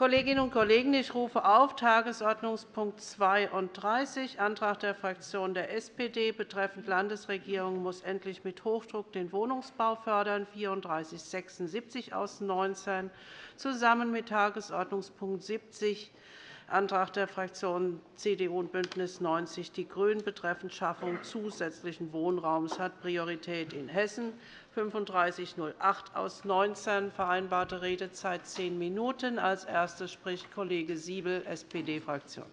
Kolleginnen und Kollegen, ich rufe auf Tagesordnungspunkt 32, Antrag der Fraktion der SPD betreffend Landesregierung muss endlich mit Hochdruck den Wohnungsbau fördern, 3476 aus 19, zusammen mit Tagesordnungspunkt 70, Antrag der Fraktionen CDU und BÜNDNIS 90 die GRÜNEN betreffend Schaffung zusätzlichen Wohnraums hat Priorität in Hessen. 3508 aus 19 vereinbarte Redezeit zehn Minuten. Als Erster spricht Kollege Siebel, SPD-Fraktion.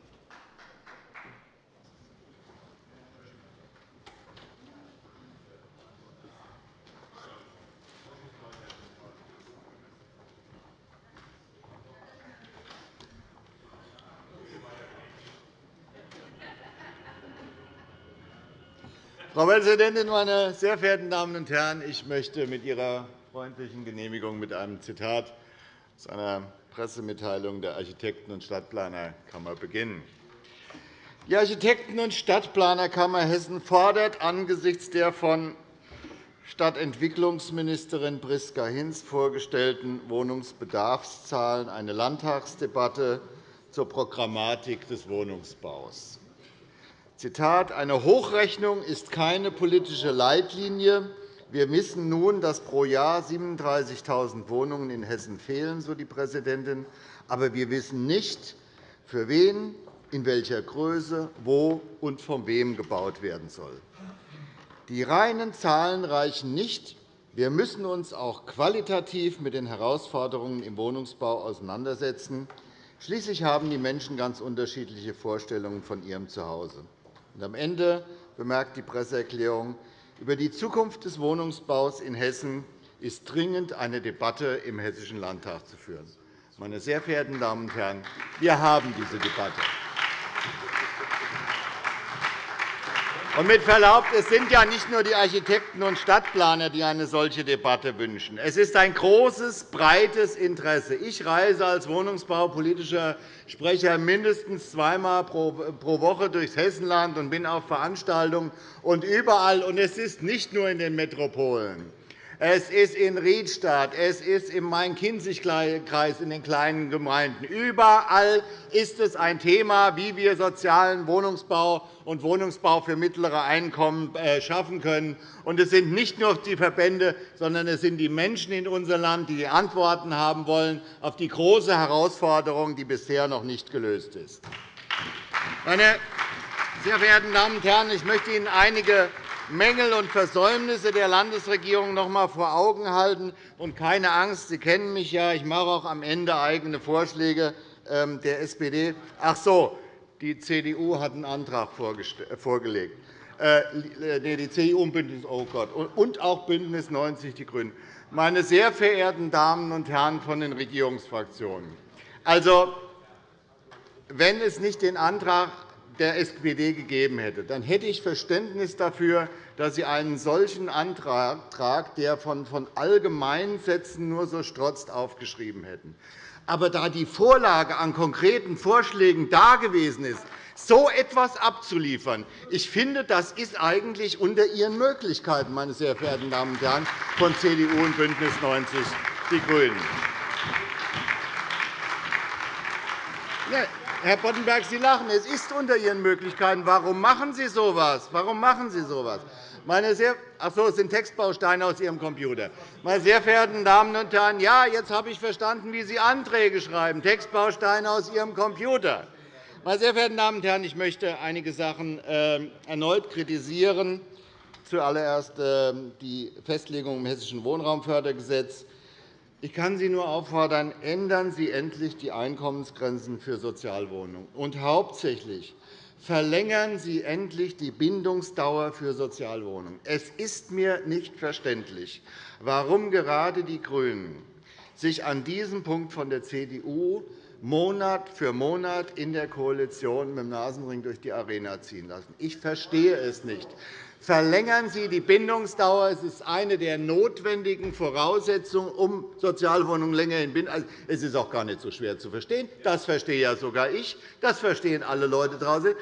Frau Präsidentin, meine sehr verehrten Damen und Herren! Ich möchte mit Ihrer freundlichen Genehmigung mit einem Zitat aus einer Pressemitteilung der Architekten- und Stadtplanerkammer beginnen. Die Architekten- und Stadtplanerkammer Hessen fordert angesichts der von Stadtentwicklungsministerin Priska Hinz vorgestellten Wohnungsbedarfszahlen eine Landtagsdebatte zur Programmatik des Wohnungsbaus. Zitat, eine Hochrechnung ist keine politische Leitlinie. Wir wissen nun, dass pro Jahr 37.000 Wohnungen in Hessen fehlen, so die Präsidentin. Aber wir wissen nicht, für wen, in welcher Größe, wo und von wem gebaut werden soll. Die reinen Zahlen reichen nicht. Wir müssen uns auch qualitativ mit den Herausforderungen im Wohnungsbau auseinandersetzen. Schließlich haben die Menschen ganz unterschiedliche Vorstellungen von ihrem Zuhause. Und am Ende bemerkt die Presseerklärung, über die Zukunft des Wohnungsbaus in Hessen ist dringend eine Debatte im Hessischen Landtag zu führen. Meine sehr verehrten Damen und Herren, wir haben diese Debatte. Mit Verlaub, es sind ja nicht nur die Architekten und Stadtplaner, die eine solche Debatte wünschen. Es ist ein großes, breites Interesse. Ich reise als wohnungsbaupolitischer Sprecher mindestens zweimal pro Woche durchs Hessenland und bin auf Veranstaltungen und überall. Und es ist nicht nur in den Metropolen. Es ist in Riedstadt, es ist im Main-Kinzig-Kreis in den kleinen Gemeinden. Überall ist es ein Thema, wie wir sozialen Wohnungsbau und Wohnungsbau für mittlere Einkommen äh, schaffen können. Und es sind nicht nur die Verbände, sondern es sind die Menschen in unserem Land, die Antworten haben wollen auf die große Herausforderung, die bisher noch nicht gelöst ist. Meine sehr verehrten Damen und Herren, ich möchte Ihnen einige Mängel und Versäumnisse der Landesregierung noch einmal vor Augen halten. Und keine Angst, Sie kennen mich ja, ich mache auch am Ende eigene Vorschläge ähm, der SPD. Ach so, die CDU hat einen Antrag vorgelegt. Äh, die CDU und BÜNDNIS oh Gott, und auch BÜNDNIS 90 die GRÜNEN. Meine sehr verehrten Damen und Herren von den Regierungsfraktionen, also, wenn es nicht den Antrag der SPD gegeben hätte, dann hätte ich Verständnis dafür, dass Sie einen solchen Antrag, der von allgemeinen Sätzen nur so strotzt, aufgeschrieben hätten. Aber da die Vorlage an konkreten Vorschlägen dagewesen ist, so etwas abzuliefern, ich finde, das ist eigentlich unter Ihren Möglichkeiten, meine sehr verehrten Damen und Herren von CDU und BÜNDNIS 90 die GRÜNEN. Herr Boddenberg, Sie lachen. Es ist unter Ihren Möglichkeiten. Warum machen Sie so etwas? Warum machen Sie so etwas? Meine sehr Ach so, es sind Textbausteine aus Ihrem Computer. Meine sehr verehrten Damen und Herren, ja, jetzt habe ich verstanden, wie Sie Anträge schreiben. Textbausteine aus Ihrem Computer. Meine sehr verehrten Damen und Herren, ich möchte einige Sachen ähm, erneut kritisieren. Zuallererst ähm, die Festlegung im Hessischen Wohnraumfördergesetz. Ich kann Sie nur auffordern, ändern Sie endlich die Einkommensgrenzen für Sozialwohnungen. Und hauptsächlich verlängern Sie endlich die Bindungsdauer für Sozialwohnungen. Es ist mir nicht verständlich, warum gerade die GRÜNEN sich an diesem Punkt von der CDU Monat für Monat in der Koalition mit dem Nasenring durch die Arena ziehen lassen. Ich verstehe es nicht. Verlängern Sie die Bindungsdauer. Es ist eine der notwendigen Voraussetzungen, um Sozialwohnungen länger in Bindung also, Es ist auch gar nicht so schwer zu verstehen. Das verstehe ja sogar ich. Das verstehen alle Leute draußen.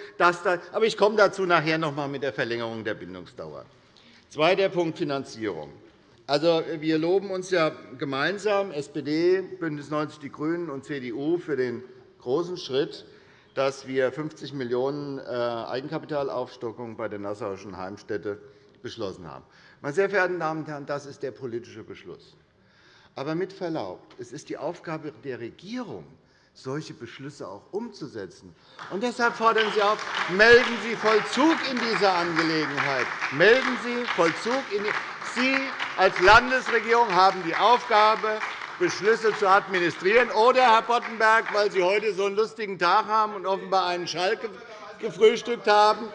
Aber ich komme dazu nachher noch einmal mit der Verlängerung der Bindungsdauer. Zweiter Punkt Finanzierung. Also, wir loben uns ja gemeinsam, SPD, BÜNDNIS 90 die GRÜNEN und CDU, für den großen Schritt, dass wir 50 Millionen € äh, Eigenkapitalaufstockung bei der Nassauischen Heimstätte beschlossen haben. Meine sehr verehrten Damen und Herren, das ist der politische Beschluss. Aber mit Verlaub, es ist die Aufgabe der Regierung, solche Beschlüsse auch umzusetzen. Und deshalb fordern Sie auf, melden Sie Vollzug in dieser Angelegenheit. Melden Sie Vollzug in Sie als Landesregierung haben die Aufgabe, Beschlüsse zu administrieren. Oder, Herr Boddenberg, weil Sie heute so einen lustigen Tag haben und offenbar einen Schalk gefrühstückt haben,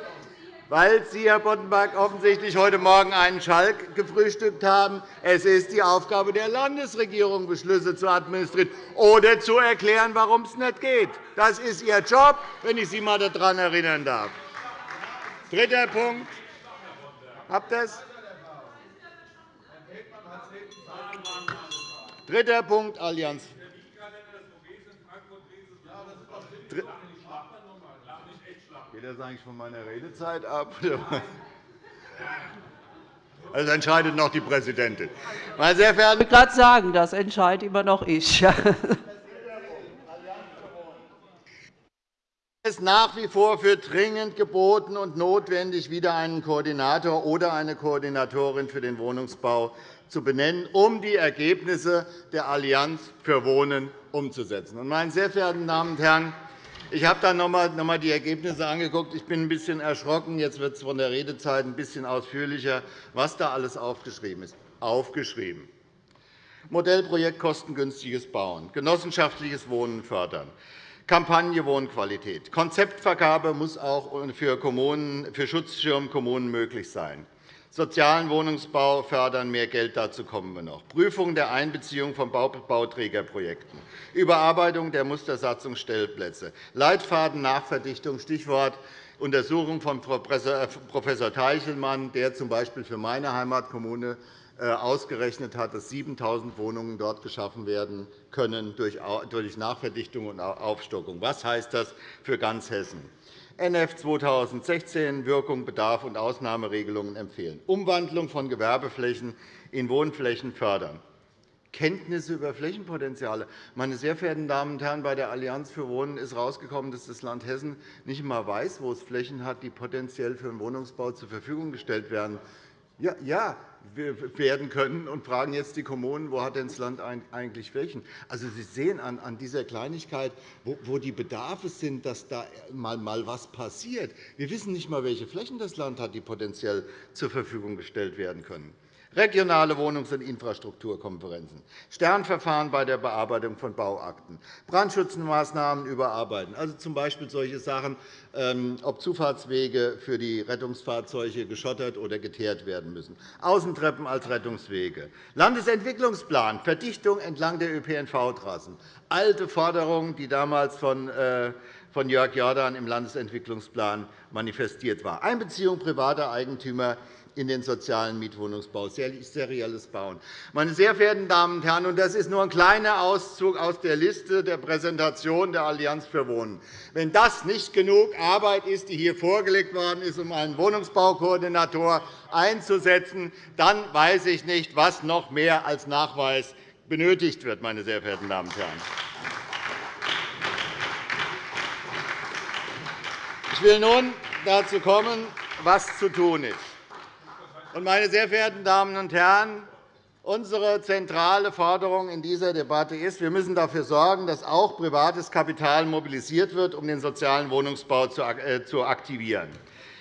weil Sie, Herr Boddenberg, offensichtlich heute Morgen einen Schalk gefrühstückt haben. Es ist die Aufgabe der Landesregierung, Beschlüsse zu administrieren oder zu erklären, warum es nicht geht. Das ist Ihr Job, wenn ich Sie einmal daran erinnern darf. Dritter Punkt. Habt ihr es? Dritter Punkt, Allianz. Geht das eigentlich von meiner Redezeit ab? Das entscheidet noch die Präsidentin. Meine sehr verehrten ich wollte gerade sagen, das entscheide immer noch ich. Es ist nach wie vor für dringend geboten und notwendig, wieder einen Koordinator oder eine Koordinatorin für den Wohnungsbau zu benennen, um die Ergebnisse der Allianz für Wohnen umzusetzen. Meine sehr verehrten Damen und Herren, ich habe dann noch einmal die Ergebnisse angeguckt. Ich bin ein bisschen erschrocken. Jetzt wird es von der Redezeit ein bisschen ausführlicher, was da alles aufgeschrieben ist. Aufgeschrieben. Modellprojekt kostengünstiges Bauen, genossenschaftliches Wohnen fördern, Kampagne Wohnqualität. Konzeptvergabe muss auch für, Kommunen, für Schutzschirmkommunen möglich sein. Sozialen Wohnungsbau fördern, mehr Geld dazu kommen wir noch. Prüfung der Einbeziehung von Bauträgerprojekten. Überarbeitung der Mustersatzungsstellplätze. Leitfaden Nachverdichtung, Stichwort Untersuchung von Prof. Äh, Teichelmann, der z.B. für meine Heimatkommune äh, ausgerechnet hat, dass 7.000 Wohnungen dort geschaffen werden können durch Nachverdichtung und Aufstockung. Was heißt das für ganz Hessen? NF 2016 Wirkung, Bedarf und Ausnahmeregelungen empfehlen, Umwandlung von Gewerbeflächen in Wohnflächen fördern, Kenntnisse über Flächenpotenziale. Meine sehr verehrten Damen und Herren, bei der Allianz für Wohnen ist herausgekommen, dass das Land Hessen nicht einmal weiß, wo es Flächen hat, die potenziell für den Wohnungsbau zur Verfügung gestellt werden. Ja, ja, werden können und fragen jetzt die Kommunen, wo hat denn das Land eigentlich Flächen? Also, Sie sehen an dieser Kleinigkeit, wo die Bedarfe sind, dass da mal etwas passiert. Wir wissen nicht einmal, welche Flächen das Land hat, die potenziell zur Verfügung gestellt werden können regionale Wohnungs- und Infrastrukturkonferenzen, Sternverfahren bei der Bearbeitung von Bauakten, Brandschutzmaßnahmen überarbeiten, also z. B. solche Sachen, ähm, ob Zufahrtswege für die Rettungsfahrzeuge geschottert oder geteert werden müssen, Außentreppen als Rettungswege, Landesentwicklungsplan, Verdichtung entlang der ÖPNV-Trassen, alte Forderungen, die damals von äh, von Jörg Jordan im Landesentwicklungsplan manifestiert war, Einbeziehung privater Eigentümer in den sozialen Mietwohnungsbau, serielles Bauen. Meine sehr verehrten Damen und Herren, das ist nur ein kleiner Auszug aus der Liste der Präsentation der Allianz für Wohnen. Wenn das nicht genug Arbeit ist, die hier vorgelegt worden ist, um einen Wohnungsbaukoordinator einzusetzen, dann weiß ich nicht, was noch mehr als Nachweis benötigt wird. Meine sehr verehrten Damen und Herren. Ich will nun dazu kommen, was zu tun ist. Meine sehr verehrten Damen und Herren, unsere zentrale Forderung in dieser Debatte ist, wir müssen dafür sorgen, dass auch privates Kapital mobilisiert wird, um den sozialen Wohnungsbau äh, zu aktivieren.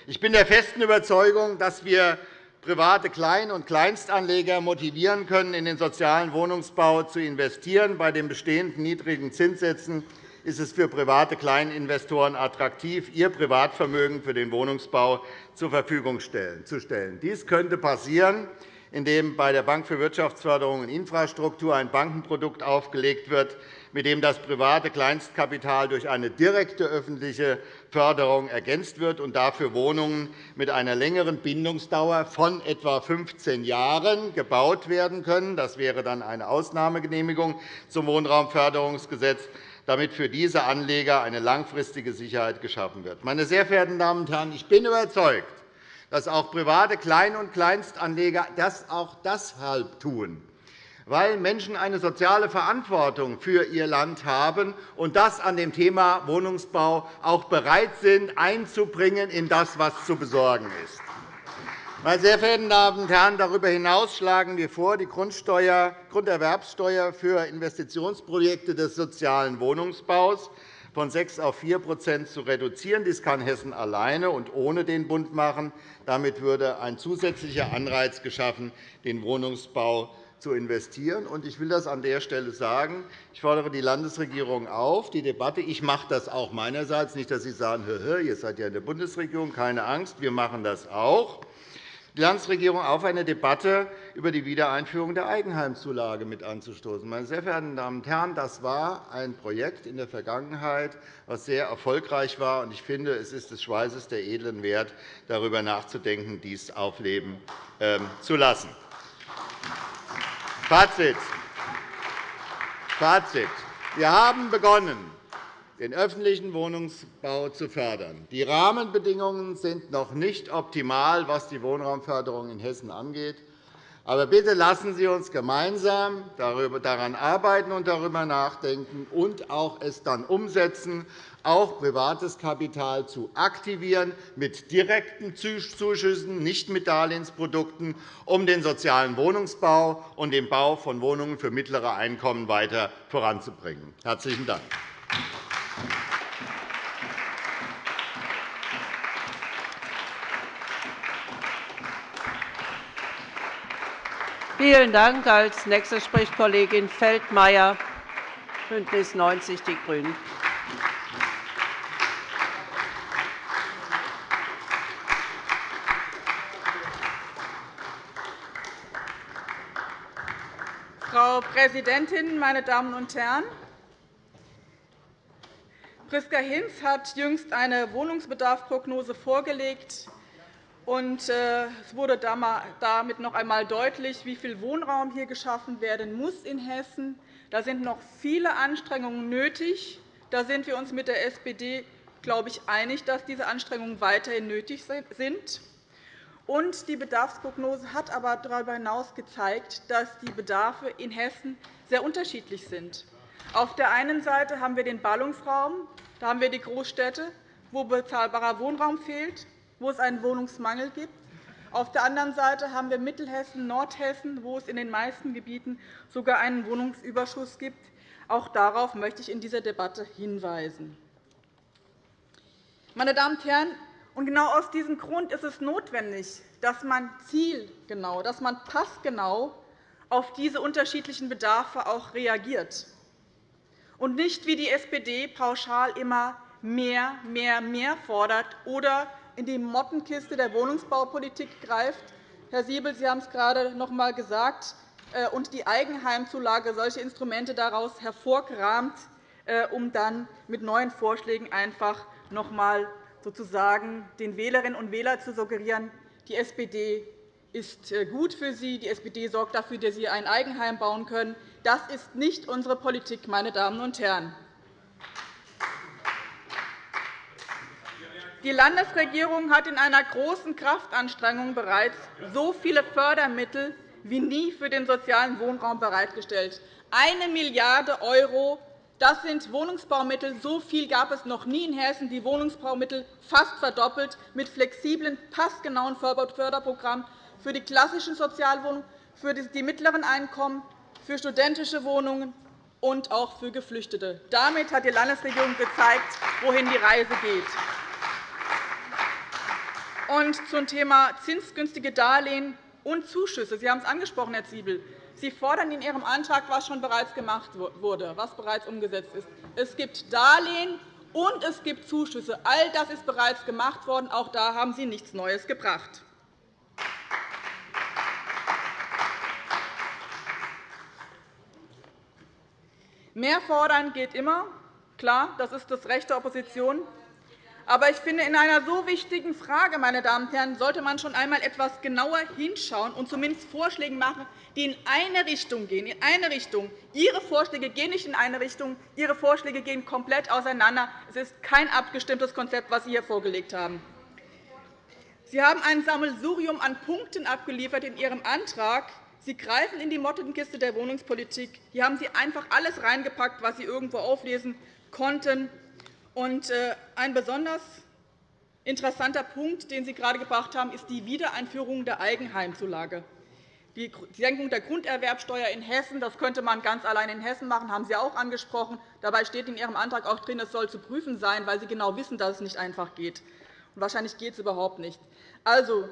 Ich bin der festen Überzeugung, dass wir private Klein- und Kleinstanleger motivieren können, in den sozialen Wohnungsbau zu investieren. Bei den bestehenden niedrigen Zinssätzen ist es für private Kleininvestoren attraktiv, ihr Privatvermögen für den Wohnungsbau zur Verfügung zu stellen. Dies könnte passieren, indem bei der Bank für Wirtschaftsförderung und Infrastruktur ein Bankenprodukt aufgelegt wird, mit dem das private Kleinstkapital durch eine direkte öffentliche Förderung ergänzt wird und dafür Wohnungen mit einer längeren Bindungsdauer von etwa 15 Jahren gebaut werden können. Das wäre dann eine Ausnahmegenehmigung zum Wohnraumförderungsgesetz damit für diese Anleger eine langfristige Sicherheit geschaffen wird. Meine sehr verehrten Damen und Herren, ich bin überzeugt, dass auch private Klein- und Kleinstanleger das auch deshalb tun, weil Menschen eine soziale Verantwortung für ihr Land haben und das an dem Thema Wohnungsbau auch bereit sind, einzubringen in das, was zu besorgen ist. Meine sehr verehrten Damen und Herren, darüber hinaus schlagen wir vor, die Grunderwerbsteuer für Investitionsprojekte des sozialen Wohnungsbaus von 6 auf 4% zu reduzieren. Dies kann Hessen alleine und ohne den Bund machen. Damit würde ein zusätzlicher Anreiz geschaffen, den Wohnungsbau zu investieren. Ich will das an der Stelle sagen. Ich fordere die Landesregierung auf, die Debatte – ich mache das auch meinerseits, nicht, dass Sie sagen, ihr seid ja in der Bundesregierung, keine Angst, wir machen das auch – Landesregierung auf, eine Debatte über die Wiedereinführung der Eigenheimzulage mit anzustoßen. Meine sehr verehrten Damen und Herren, das war ein Projekt in der Vergangenheit, das sehr erfolgreich war. Ich finde, es ist des Schweißes der Edlen wert, darüber nachzudenken, dies aufleben ähm, zu lassen. Fazit. Fazit. Wir haben begonnen, den öffentlichen Wohnungsbau zu fördern. Die Rahmenbedingungen sind noch nicht optimal, was die Wohnraumförderung in Hessen angeht. Aber bitte lassen Sie uns gemeinsam daran arbeiten und darüber nachdenken und auch es dann umsetzen, auch privates Kapital zu aktivieren mit direkten Zuschüssen, nicht mit Darlehensprodukten, um den sozialen Wohnungsbau und den Bau von Wohnungen für mittlere Einkommen weiter voranzubringen. – Herzlichen Dank. Vielen Dank. Als nächste spricht Kollegin Feldmayer, BÜNDNIS 90 die GRÜNEN. Frau Präsidentin, meine Damen und Herren! Priska Hinz hat jüngst eine Wohnungsbedarfsprognose vorgelegt. Und äh, es wurde damit noch einmal deutlich, wie viel Wohnraum hier geschaffen werden muss in Hessen. Da sind noch viele Anstrengungen nötig. Da sind wir uns mit der SPD, glaube ich, einig, dass diese Anstrengungen weiterhin nötig sind. Und die Bedarfsprognose hat aber darüber hinaus gezeigt, dass die Bedarfe in Hessen sehr unterschiedlich sind. Auf der einen Seite haben wir den Ballungsraum, da haben wir die Großstädte, wo bezahlbarer Wohnraum fehlt, wo es einen Wohnungsmangel gibt. Auf der anderen Seite haben wir Mittelhessen, Nordhessen, wo es in den meisten Gebieten sogar einen Wohnungsüberschuss gibt. Auch darauf möchte ich in dieser Debatte hinweisen. Meine Damen und Herren, und genau aus diesem Grund ist es notwendig, dass man zielgenau, dass man passgenau auf diese unterschiedlichen Bedarfe auch reagiert und nicht wie die SPD pauschal immer mehr, mehr, mehr fordert oder in die Mottenkiste der Wohnungsbaupolitik greift. Herr Siebel, Sie haben es gerade noch einmal gesagt, äh, und die Eigenheimzulage solche Instrumente daraus hervorkramt, äh, um dann mit neuen Vorschlägen einfach noch einmal sozusagen den Wählerinnen und Wählern zu suggerieren, die SPD ist äh, gut für Sie, die SPD sorgt dafür, dass Sie ein Eigenheim bauen können. Das ist nicht unsere Politik, meine Damen und Herren. Die Landesregierung hat in einer großen Kraftanstrengung bereits so viele Fördermittel wie nie für den sozialen Wohnraum bereitgestellt. Eine Milliarde €, das sind Wohnungsbaumittel. So viel gab es noch nie in Hessen. Die Wohnungsbaumittel fast verdoppelt mit flexiblen, passgenauen Förderprogrammen für die klassischen Sozialwohnungen, für die mittleren Einkommen, für studentische Wohnungen und auch für Geflüchtete. Damit hat die Landesregierung gezeigt, wohin die Reise geht. Und zum Thema zinsgünstige Darlehen und Zuschüsse. Sie haben es angesprochen, Herr Ziebel. Sie fordern in Ihrem Antrag, was schon bereits gemacht wurde, was bereits umgesetzt ist. Es gibt Darlehen und es gibt Zuschüsse. All das ist bereits gemacht worden. Auch da haben Sie nichts Neues gebracht. Mehr fordern geht immer. Klar, das ist das Recht der Opposition. Aber ich finde, in einer so wichtigen Frage meine Damen und Herren, sollte man schon einmal etwas genauer hinschauen und zumindest Vorschläge machen, die in eine Richtung gehen. In eine Richtung. Ihre Vorschläge gehen nicht in eine Richtung. Ihre Vorschläge gehen komplett auseinander. Es ist kein abgestimmtes Konzept, das Sie hier vorgelegt haben. Sie haben ein Sammelsurium an Punkten abgeliefert in Ihrem Antrag. Sie greifen in die Mottenkiste der Wohnungspolitik. Hier haben Sie einfach alles reingepackt, was Sie irgendwo auflesen konnten. Äh, ein besonders interessanter Punkt, den Sie gerade gebracht haben, ist die Wiedereinführung der Eigenheimzulage. Die Senkung der Grunderwerbsteuer in Hessen das könnte man ganz allein in Hessen machen, haben Sie auch angesprochen. Dabei steht in Ihrem Antrag auch drin, es soll zu prüfen sein, weil Sie genau wissen, dass es nicht einfach geht. Wahrscheinlich geht es überhaupt nicht. Also,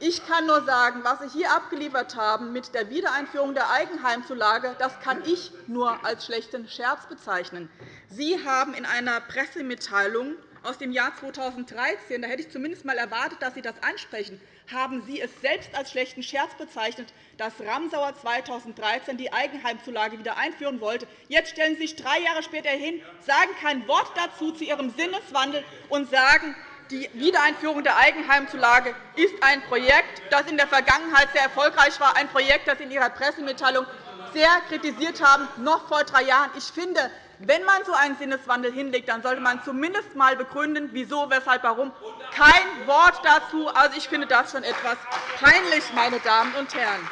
ich kann nur sagen, was Sie hier abgeliefert haben mit der Wiedereinführung der Eigenheimzulage, das kann ich nur als schlechten Scherz bezeichnen. Sie haben in einer Pressemitteilung aus dem Jahr 2013, da hätte ich zumindest einmal erwartet, dass Sie das ansprechen, haben Sie es selbst als schlechten Scherz bezeichnet, dass Ramsauer 2013 die Eigenheimzulage wieder einführen wollte. Jetzt stellen Sie sich drei Jahre später hin, sagen kein Wort dazu zu Ihrem Sinneswandel und sagen, die Wiedereinführung der Eigenheimzulage ist ein Projekt, das in der Vergangenheit sehr erfolgreich war, ein Projekt, das Sie in Ihrer Pressemitteilung sehr kritisiert haben, noch vor drei Jahren. Ich finde, wenn man so einen Sinneswandel hinlegt, dann sollte man zumindest einmal begründen, wieso, weshalb, warum. Kein Wort dazu. Also, ich finde das schon etwas peinlich, meine Damen und Herren.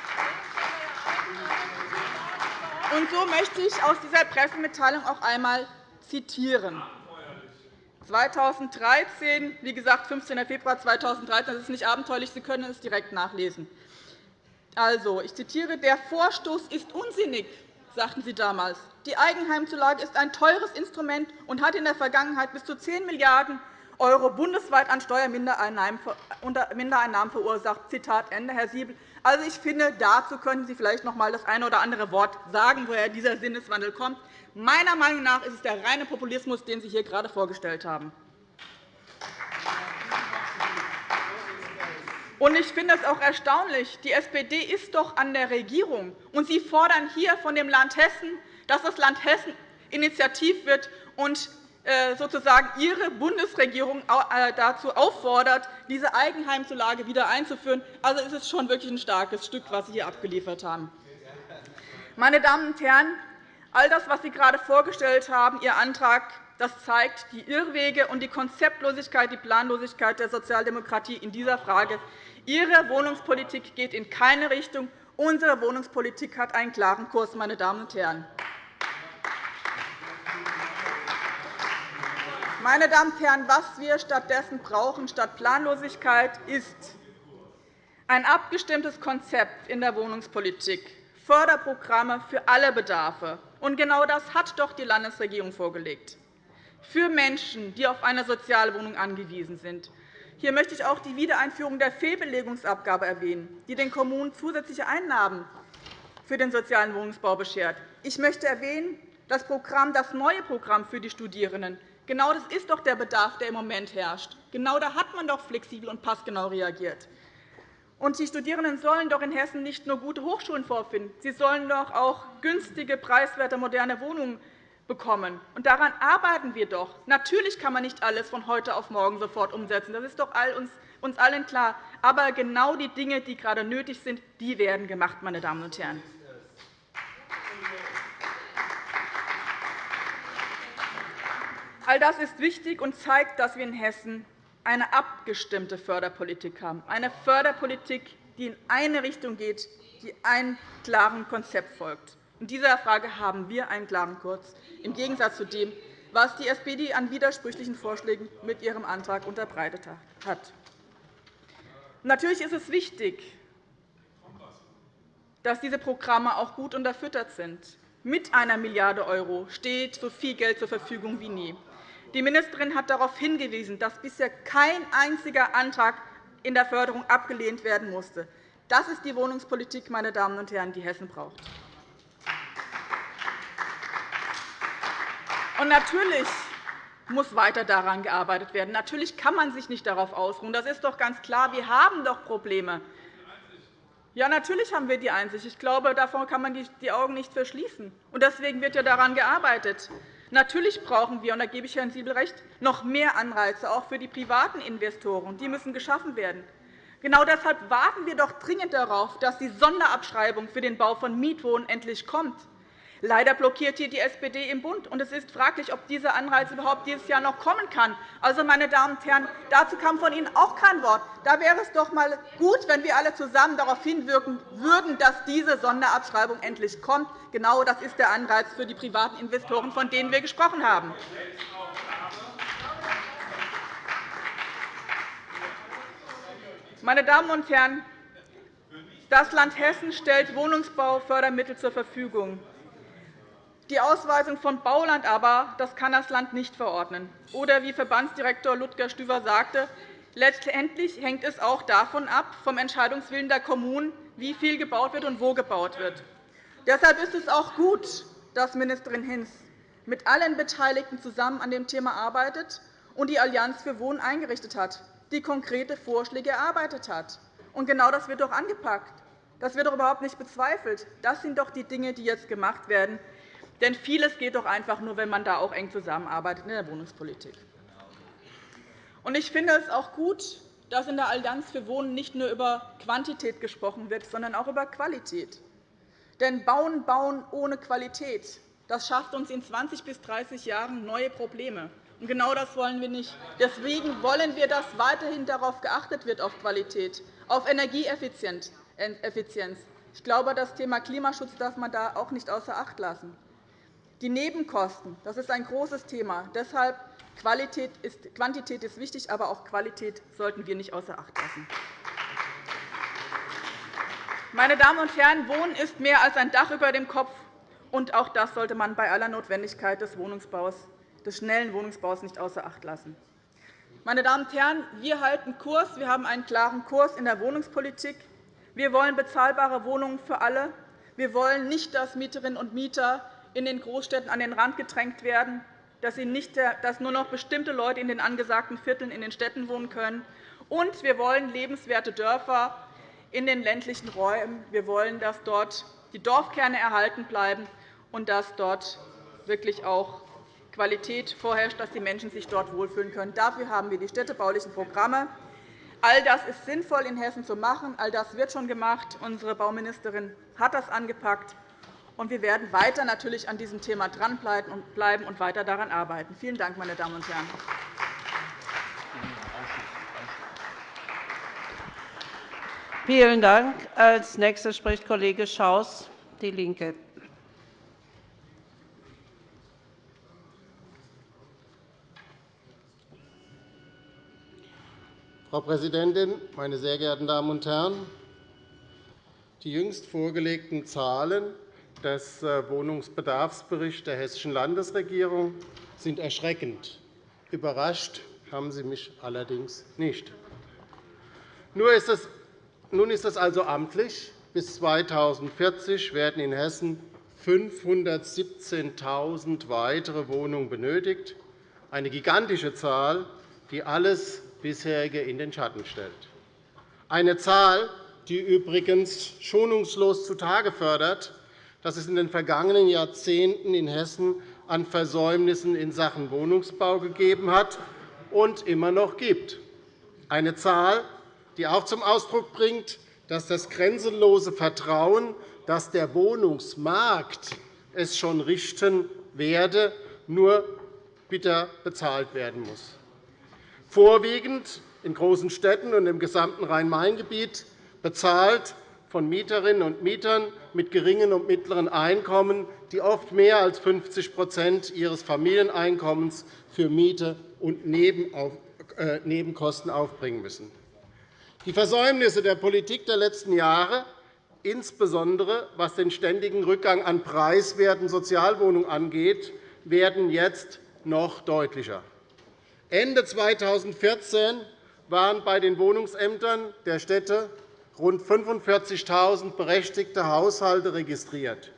Und so möchte ich aus dieser Pressemitteilung auch einmal zitieren. 2013, wie gesagt, 15. Februar 2013, das ist nicht abenteuerlich, Sie können es direkt nachlesen. Also, ich zitiere, der Vorstoß ist unsinnig, sagten Sie damals. Die Eigenheimzulage ist ein teures Instrument und hat in der Vergangenheit bis zu 10 Milliarden € bundesweit an Steuermindereinnahmen verursacht. Zitat Ende, Herr Siebel. Also, ich finde, dazu könnten Sie vielleicht noch einmal das eine oder andere Wort sagen, woher dieser Sinneswandel kommt. Meiner Meinung nach ist es der reine Populismus, den Sie hier gerade vorgestellt haben. ich finde es auch erstaunlich. Die SPD ist doch an der Regierung, und Sie fordern hier von dem Land Hessen, dass das Land Hessen initiativ wird und äh, sozusagen Ihre Bundesregierung äh, dazu auffordert, diese Eigenheimzulage wieder einzuführen. Also ist es schon wirklich ein starkes Stück, was Sie hier abgeliefert haben. Meine Damen und Herren, all das, was Sie gerade vorgestellt haben, Ihr Antrag, das zeigt die Irrwege und die Konzeptlosigkeit, die Planlosigkeit der Sozialdemokratie in dieser Frage. Ihre Wohnungspolitik geht in keine Richtung. Unsere Wohnungspolitik hat einen klaren Kurs. Meine Damen und Herren. Meine Damen und Herren, was wir stattdessen brauchen, statt Planlosigkeit, ist ein abgestimmtes Konzept in der Wohnungspolitik, Förderprogramme für alle Bedarfe. Und genau das hat doch die Landesregierung vorgelegt. Für Menschen, die auf eine Sozialwohnung angewiesen sind. Hier möchte ich auch die Wiedereinführung der Fehlbelegungsabgabe erwähnen, die den Kommunen zusätzliche Einnahmen für den sozialen Wohnungsbau beschert. Ich möchte erwähnen das Programm, das neue Programm für die Studierenden, Genau das ist doch der Bedarf, der im Moment herrscht. Genau da hat man doch flexibel und passgenau reagiert. Und die Studierenden sollen doch in Hessen nicht nur gute Hochschulen vorfinden. Sie sollen doch auch günstige, preiswerte, moderne Wohnungen bekommen. Und daran arbeiten wir doch. Natürlich kann man nicht alles von heute auf morgen sofort umsetzen. Das ist doch uns allen klar. Aber genau die Dinge, die gerade nötig sind, die werden gemacht, meine Damen und Herren. All das ist wichtig und zeigt, dass wir in Hessen eine abgestimmte Förderpolitik haben, eine Förderpolitik, die in eine Richtung geht, die einem klaren Konzept folgt. In dieser Frage haben wir einen klaren Kurs, im Gegensatz zu dem, was die SPD an widersprüchlichen Vorschlägen mit ihrem Antrag unterbreitet hat. Natürlich ist es wichtig, dass diese Programme auch gut unterfüttert sind. Mit einer Milliarde € steht so viel Geld zur Verfügung wie nie. Die Ministerin hat darauf hingewiesen, dass bisher kein einziger Antrag in der Förderung abgelehnt werden musste. Das ist die Wohnungspolitik, meine Damen und Herren, die Hessen braucht. Und natürlich muss weiter daran gearbeitet werden. Natürlich kann man sich nicht darauf ausruhen. Das ist doch ganz klar. Wir haben doch Probleme. Ja, natürlich haben wir die Einsicht. Ich glaube, davon kann man die Augen nicht verschließen. Deswegen wird ja daran gearbeitet. Natürlich brauchen wir, und da gebe ich Herrn Siebel recht, noch mehr Anreize, auch für die privaten Investoren. Die müssen geschaffen werden. Genau deshalb warten wir doch dringend darauf, dass die Sonderabschreibung für den Bau von Mietwohnen endlich kommt. Leider blockiert hier die SPD im Bund. und Es ist fraglich, ob dieser Anreiz überhaupt dieses Jahr noch kommen kann. Also, meine Damen und Herren, dazu kam von Ihnen auch kein Wort. Da wäre es doch einmal gut, wenn wir alle zusammen darauf hinwirken würden, dass diese Sonderabschreibung endlich kommt. Genau das ist der Anreiz für die privaten Investoren, von denen wir gesprochen haben. Meine Damen und Herren, das Land Hessen stellt Wohnungsbaufördermittel zur Verfügung. Die Ausweisung von Bauland aber das kann das Land nicht verordnen. Oder wie Verbandsdirektor Ludger Stüver sagte, letztendlich hängt es auch davon ab, vom Entscheidungswillen der Kommunen, wie viel gebaut wird und wo gebaut wird. Deshalb ist es auch gut, dass Ministerin Hinz mit allen Beteiligten zusammen an dem Thema arbeitet und die Allianz für Wohnen eingerichtet hat, die konkrete Vorschläge erarbeitet hat. Und genau das wird doch angepackt. Das wird doch überhaupt nicht bezweifelt. Das sind doch die Dinge, die jetzt gemacht werden. Denn vieles geht doch einfach nur, wenn man da auch eng zusammenarbeitet in der Wohnungspolitik. Ich finde es auch gut, dass in der Allianz für Wohnen nicht nur über Quantität gesprochen wird, sondern auch über Qualität. Denn Bauen, Bauen ohne Qualität, das schafft uns in 20 bis 30 Jahren neue Probleme. Und genau das wollen wir nicht. Deswegen wollen wir, dass weiterhin darauf geachtet wird, auf Qualität, auf Energieeffizienz. Ich glaube, das Thema Klimaschutz darf man da auch nicht außer Acht lassen. Die Nebenkosten das ist ein großes Thema. Deshalb Qualität ist, Quantität ist wichtig, aber auch Qualität sollten wir nicht außer Acht lassen. Meine Damen und Herren, Wohnen ist mehr als ein Dach über dem Kopf. Und auch das sollte man bei aller Notwendigkeit des, Wohnungsbaus, des schnellen Wohnungsbaus nicht außer Acht lassen. Meine Damen und Herren, wir halten Kurs. Wir haben einen klaren Kurs in der Wohnungspolitik. Wir wollen bezahlbare Wohnungen für alle. Wir wollen nicht, dass Mieterinnen und Mieter in den Großstädten an den Rand gedrängt werden, dass, nicht, dass nur noch bestimmte Leute in den angesagten Vierteln in den Städten wohnen können. Und wir wollen lebenswerte Dörfer in den ländlichen Räumen. Wir wollen, dass dort die Dorfkerne erhalten bleiben und dass dort wirklich auch Qualität vorherrscht, dass die Menschen sich dort wohlfühlen können. Dafür haben wir die städtebaulichen Programme. All das ist sinnvoll in Hessen zu machen. All das wird schon gemacht. Unsere Bauministerin hat das angepackt. Und wir werden weiter natürlich an diesem Thema dranbleiben und weiter daran arbeiten. Vielen Dank, meine Damen und Herren. Vielen Dank. Als Nächster spricht Kollege Schaus, DIE LINKE. Frau Präsidentin, meine sehr geehrten Damen und Herren! Die jüngst vorgelegten Zahlen des äh, Wohnungsbedarfsberichts der Hessischen Landesregierung sind erschreckend. Überrascht haben sie mich allerdings nicht. Nun ist es also amtlich. Bis 2040 werden in Hessen 517.000 weitere Wohnungen benötigt, eine gigantische Zahl, die alles bisherige in den Schatten stellt. Eine Zahl, die übrigens schonungslos zutage fördert, dass es in den vergangenen Jahrzehnten in Hessen an Versäumnissen in Sachen Wohnungsbau gegeben hat und immer noch gibt. Eine Zahl, die auch zum Ausdruck bringt, dass das grenzenlose Vertrauen, dass der Wohnungsmarkt es schon richten werde, nur bitter bezahlt werden muss. Vorwiegend in großen Städten und im gesamten Rhein-Main-Gebiet bezahlt von Mieterinnen und Mietern mit geringen und mittleren Einkommen, die oft mehr als 50% ihres Familieneinkommens für Miete und äh, Nebenkosten aufbringen müssen. Die Versäumnisse der Politik der letzten Jahre, insbesondere was den ständigen Rückgang an preiswerten Sozialwohnungen angeht, werden jetzt noch deutlicher. Ende 2014 waren bei den Wohnungsämtern der Städte rund 45.000 berechtigte Haushalte registriert.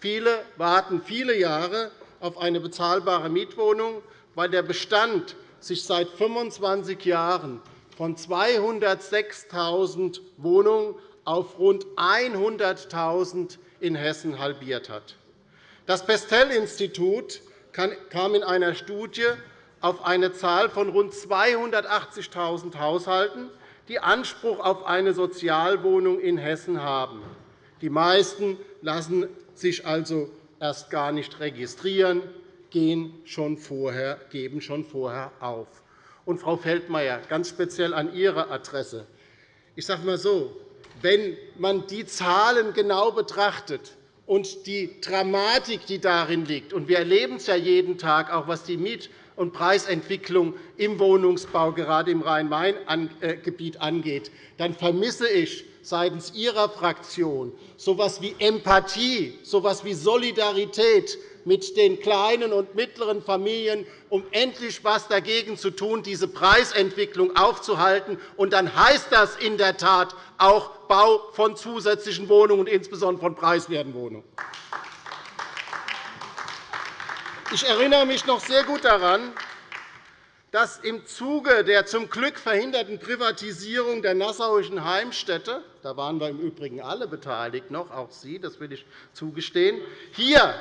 Viele warten viele Jahre auf eine bezahlbare Mietwohnung, weil der Bestand sich seit 25 Jahren von 206.000 Wohnungen auf rund 100.000 in Hessen halbiert hat. Das Pestel-Institut kam in einer Studie auf eine Zahl von rund 280.000 Haushalten, die Anspruch auf eine Sozialwohnung in Hessen haben. Die meisten lassen sich also erst gar nicht registrieren, gehen schon vorher, geben schon vorher auf. Und, Frau Feldmayer, ganz speziell an Ihre Adresse. Ich sage mal so, wenn man die Zahlen genau betrachtet und die Dramatik, die darin liegt, und wir erleben es ja jeden Tag, auch was die Miet- und Preisentwicklung im Wohnungsbau, gerade im Rhein-Main-Gebiet, angeht, dann vermisse ich seitens Ihrer Fraktion so etwas wie Empathie, so etwas wie Solidarität mit den kleinen und mittleren Familien, um endlich etwas dagegen zu tun, diese Preisentwicklung aufzuhalten. Und dann heißt das in der Tat auch Bau von zusätzlichen Wohnungen, und insbesondere von preiswerten Wohnungen. Ich erinnere mich noch sehr gut daran, dass im Zuge der zum Glück verhinderten Privatisierung der nassauischen Heimstätte – da waren wir im Übrigen alle beteiligt, noch auch Sie, das will ich zugestehen – hier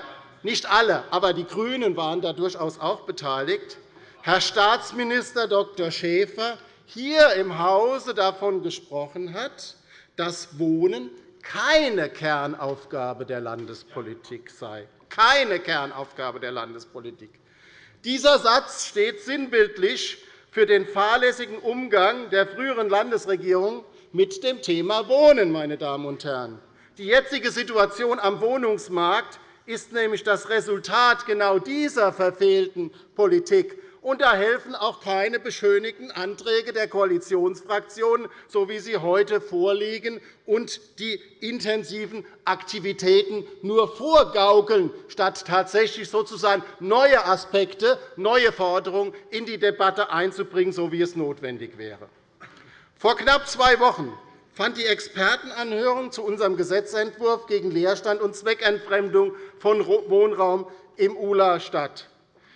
nicht alle, aber die GRÜNEN waren da durchaus auch beteiligt, Herr Staatsminister Dr. Schäfer hier im Hause davon gesprochen hat, dass Wohnen keine Kernaufgabe der Landespolitik sei. Keine Kernaufgabe der Landespolitik. Dieser Satz steht sinnbildlich für den fahrlässigen Umgang der früheren Landesregierung mit dem Thema Wohnen. Meine Damen und Herren. Die jetzige Situation am Wohnungsmarkt ist nämlich das Resultat genau dieser verfehlten Politik. Und da helfen auch keine beschönigten Anträge der Koalitionsfraktionen, so wie sie heute vorliegen, und die intensiven Aktivitäten nur vorgaukeln, statt tatsächlich sozusagen neue Aspekte, neue Forderungen in die Debatte einzubringen, so wie es notwendig wäre. Vor knapp zwei Wochen fand die Expertenanhörung zu unserem Gesetzentwurf gegen Leerstand und Zweckentfremdung von Wohnraum im ULA statt.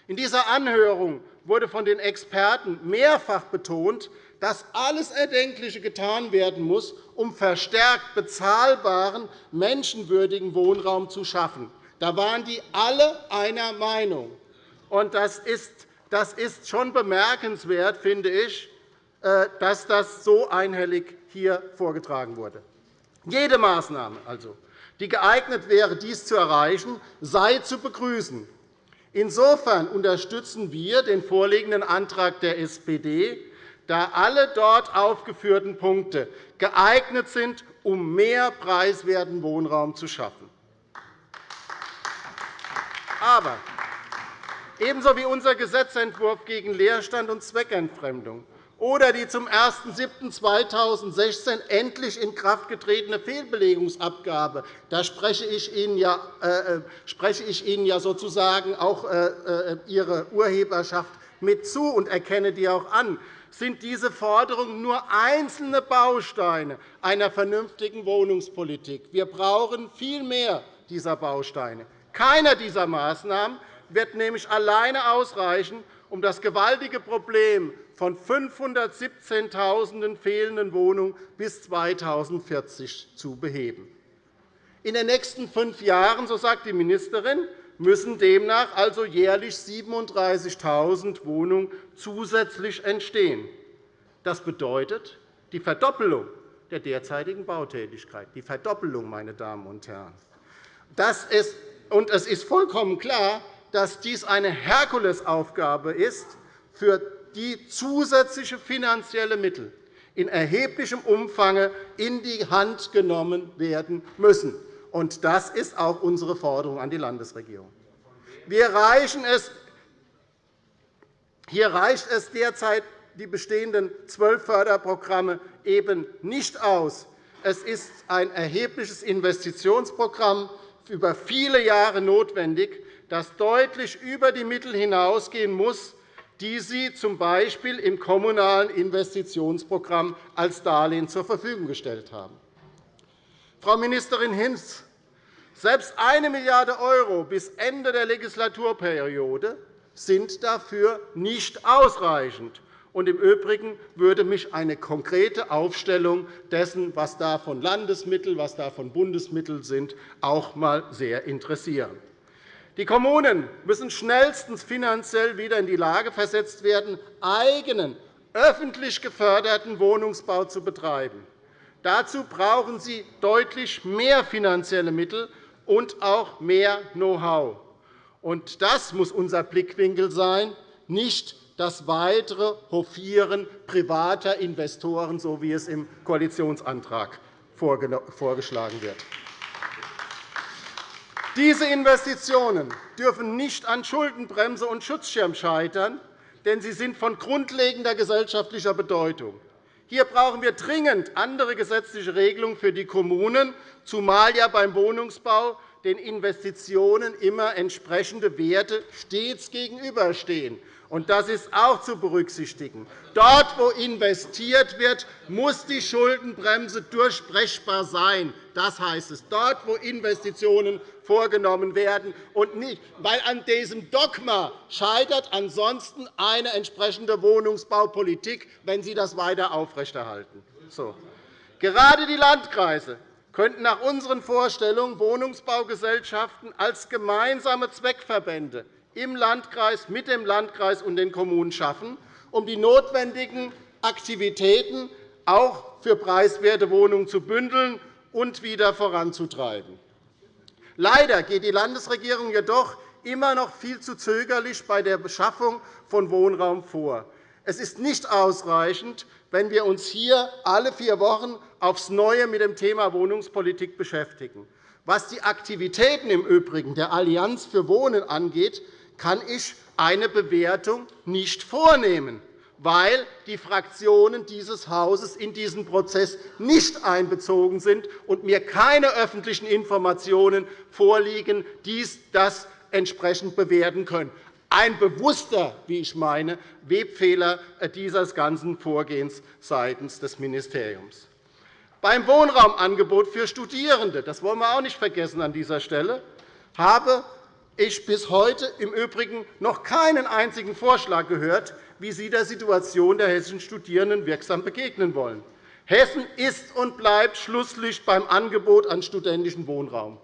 In dieser Anhörung wurde von den Experten mehrfach betont, dass alles Erdenkliche getan werden muss, um verstärkt bezahlbaren, menschenwürdigen Wohnraum zu schaffen. Da waren die alle einer Meinung. Das ist schon bemerkenswert, finde ich, äh, dass das so einhellig hier vorgetragen wurde. Jede Maßnahme, also, die geeignet wäre, dies zu erreichen, sei zu begrüßen. Insofern unterstützen wir den vorliegenden Antrag der SPD, da alle dort aufgeführten Punkte geeignet sind, um mehr preiswerten Wohnraum zu schaffen. Aber ebenso wie unser Gesetzentwurf gegen Leerstand und Zweckentfremdung oder die zum 01.07.2016 endlich in Kraft getretene Fehlbelegungsabgabe. Da spreche ich Ihnen ja, äh, äh, sozusagen auch äh, Ihre Urheberschaft mit zu und erkenne die auch an sind diese Forderungen nur einzelne Bausteine einer vernünftigen Wohnungspolitik. Wir brauchen viel mehr dieser Bausteine. Keiner dieser Maßnahmen wird nämlich alleine ausreichen, um das gewaltige Problem von 517.000 fehlenden Wohnungen bis 2040 zu beheben. In den nächsten fünf Jahren, so sagt die Ministerin, müssen demnach also jährlich 37.000 Wohnungen zusätzlich entstehen. Das bedeutet die Verdoppelung der derzeitigen Bautätigkeit. Die Verdoppelung, meine Damen und Herren. Das ist, und es ist vollkommen klar, dass dies eine Herkulesaufgabe ist für die zusätzliche finanzielle Mittel in erheblichem Umfang in die Hand genommen werden müssen. Das ist auch unsere Forderung an die Landesregierung. Wir reichen hier reicht es derzeit die bestehenden zwölf Förderprogramme eben nicht aus. Es ist ein erhebliches Investitionsprogramm über viele Jahre notwendig, das deutlich über die Mittel hinausgehen muss, die Sie z. B. im Kommunalen Investitionsprogramm als Darlehen zur Verfügung gestellt haben. Frau Ministerin Hinz, selbst 1 Milliarde € bis Ende der Legislaturperiode sind dafür nicht ausreichend. Und Im Übrigen würde mich eine konkrete Aufstellung dessen, was da von Landesmitteln, was da von Bundesmitteln sind, auch einmal sehr interessieren. Die Kommunen müssen schnellstens finanziell wieder in die Lage versetzt werden, eigenen, öffentlich geförderten Wohnungsbau zu betreiben. Dazu brauchen sie deutlich mehr finanzielle Mittel, und auch mehr Know-how. Das muss unser Blickwinkel sein, nicht das weitere Hofieren privater Investoren, so wie es im Koalitionsantrag vorgeschlagen wird. Diese Investitionen dürfen nicht an Schuldenbremse und Schutzschirm scheitern, denn sie sind von grundlegender gesellschaftlicher Bedeutung. Hier brauchen wir dringend andere gesetzliche Regelungen für die Kommunen, zumal ja beim Wohnungsbau den Investitionen immer entsprechende Werte stets gegenüberstehen. Das ist auch zu berücksichtigen. Dort, wo investiert wird, muss die Schuldenbremse durchbrechbar sein. Das heißt es. Dort, wo Investitionen vorgenommen werden, und nicht, weil an diesem Dogma scheitert ansonsten eine entsprechende Wohnungsbaupolitik, wenn Sie das weiter aufrechterhalten. So. Gerade die Landkreise könnten nach unseren Vorstellungen Wohnungsbaugesellschaften als gemeinsame Zweckverbände im Landkreis, mit dem Landkreis und den Kommunen schaffen, um die notwendigen Aktivitäten auch für preiswerte Wohnungen zu bündeln und wieder voranzutreiben. Leider geht die Landesregierung jedoch immer noch viel zu zögerlich bei der Beschaffung von Wohnraum vor. Es ist nicht ausreichend, wenn wir uns hier alle vier Wochen aufs Neue mit dem Thema Wohnungspolitik beschäftigen. Was die Aktivitäten im Übrigen der Allianz für Wohnen angeht, kann ich eine Bewertung nicht vornehmen, weil die Fraktionen dieses Hauses in diesen Prozess nicht einbezogen sind und mir keine öffentlichen Informationen vorliegen, die das entsprechend bewerten können. Ein bewusster, wie ich meine, Webfehler dieses ganzen Vorgehens seitens des Ministeriums. Beim Wohnraumangebot für Studierende, das wollen wir auch nicht vergessen an dieser Stelle, habe ich bis heute im Übrigen noch keinen einzigen Vorschlag gehört, wie Sie der Situation der hessischen Studierenden wirksam begegnen wollen. Hessen ist und bleibt Schlusslicht beim Angebot an studentischen Wohnraum.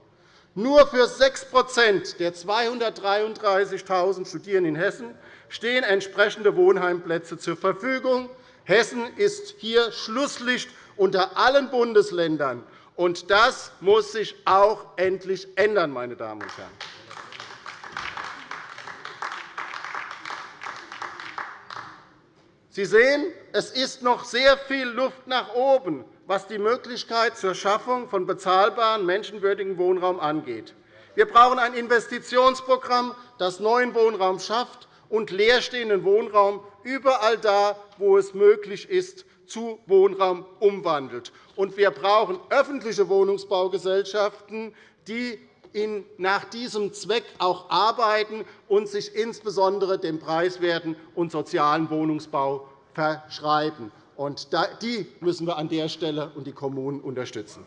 Nur für 6% der 233.000 Studierenden in Hessen stehen entsprechende Wohnheimplätze zur Verfügung. Hessen ist hier Schlusslicht unter allen Bundesländern. Und das muss sich auch endlich ändern, meine Damen und Herren. Sie sehen, es ist noch sehr viel Luft nach oben, was die Möglichkeit zur Schaffung von bezahlbarem, menschenwürdigen Wohnraum angeht. Wir brauchen ein Investitionsprogramm, das neuen Wohnraum schafft und leerstehenden Wohnraum überall da, wo es möglich ist, zu Wohnraum umwandelt. Und wir brauchen öffentliche Wohnungsbaugesellschaften, die nach diesem Zweck auch arbeiten und sich insbesondere dem preiswerten und sozialen Wohnungsbau verschreiben. Die müssen wir an der Stelle und die Kommunen unterstützen.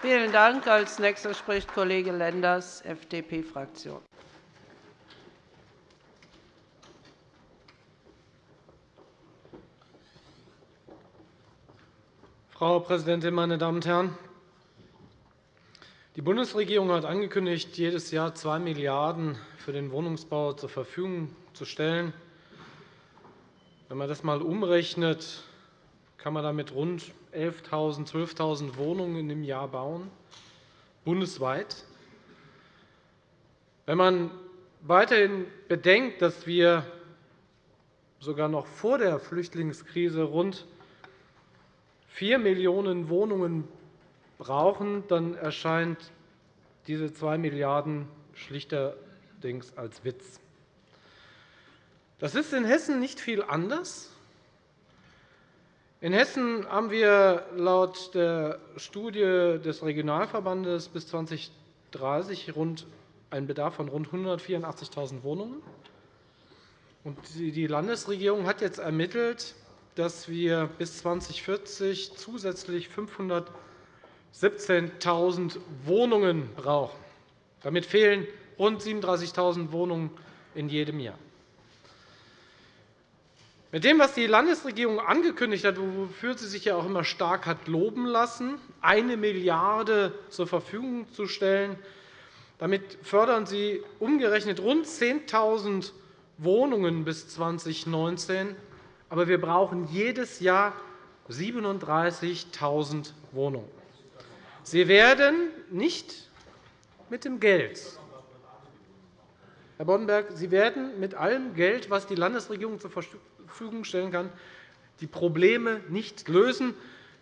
Vielen Dank. Als nächster spricht Kollege Lenders, FDP-Fraktion. Frau Präsidentin, meine Damen und Herren! Die Bundesregierung hat angekündigt, jedes Jahr 2 Milliarden € für den Wohnungsbau zur Verfügung zu stellen. Wenn man das einmal umrechnet, kann man damit rund 11.000, 12.000 Wohnungen im Jahr bauen, bundesweit. Wenn man weiterhin bedenkt, dass wir sogar noch vor der Flüchtlingskrise rund 4 Millionen Wohnungen brauchen, dann erscheint diese 2 Milliarden € schlichterdings als Witz. Das ist in Hessen nicht viel anders. In Hessen haben wir laut der Studie des Regionalverbandes bis 2030 einen Bedarf von rund 184.000 Wohnungen. Die Landesregierung hat jetzt ermittelt, dass wir bis 2040 zusätzlich 517.000 Wohnungen brauchen. Damit fehlen rund 37.000 Wohnungen in jedem Jahr. Mit dem, was die Landesregierung angekündigt hat, wofür sie sich ja auch immer stark hat loben lassen, eine Milliarde € zur Verfügung zu stellen, damit fördern Sie umgerechnet rund 10.000 Wohnungen bis 2019 aber wir brauchen jedes Jahr 37.000 Wohnungen. Sie werden nicht mit dem Geld, Herr Boddenberg, Sie werden mit allem Geld, das die Landesregierung zur Verfügung stellen kann, die Probleme nicht lösen.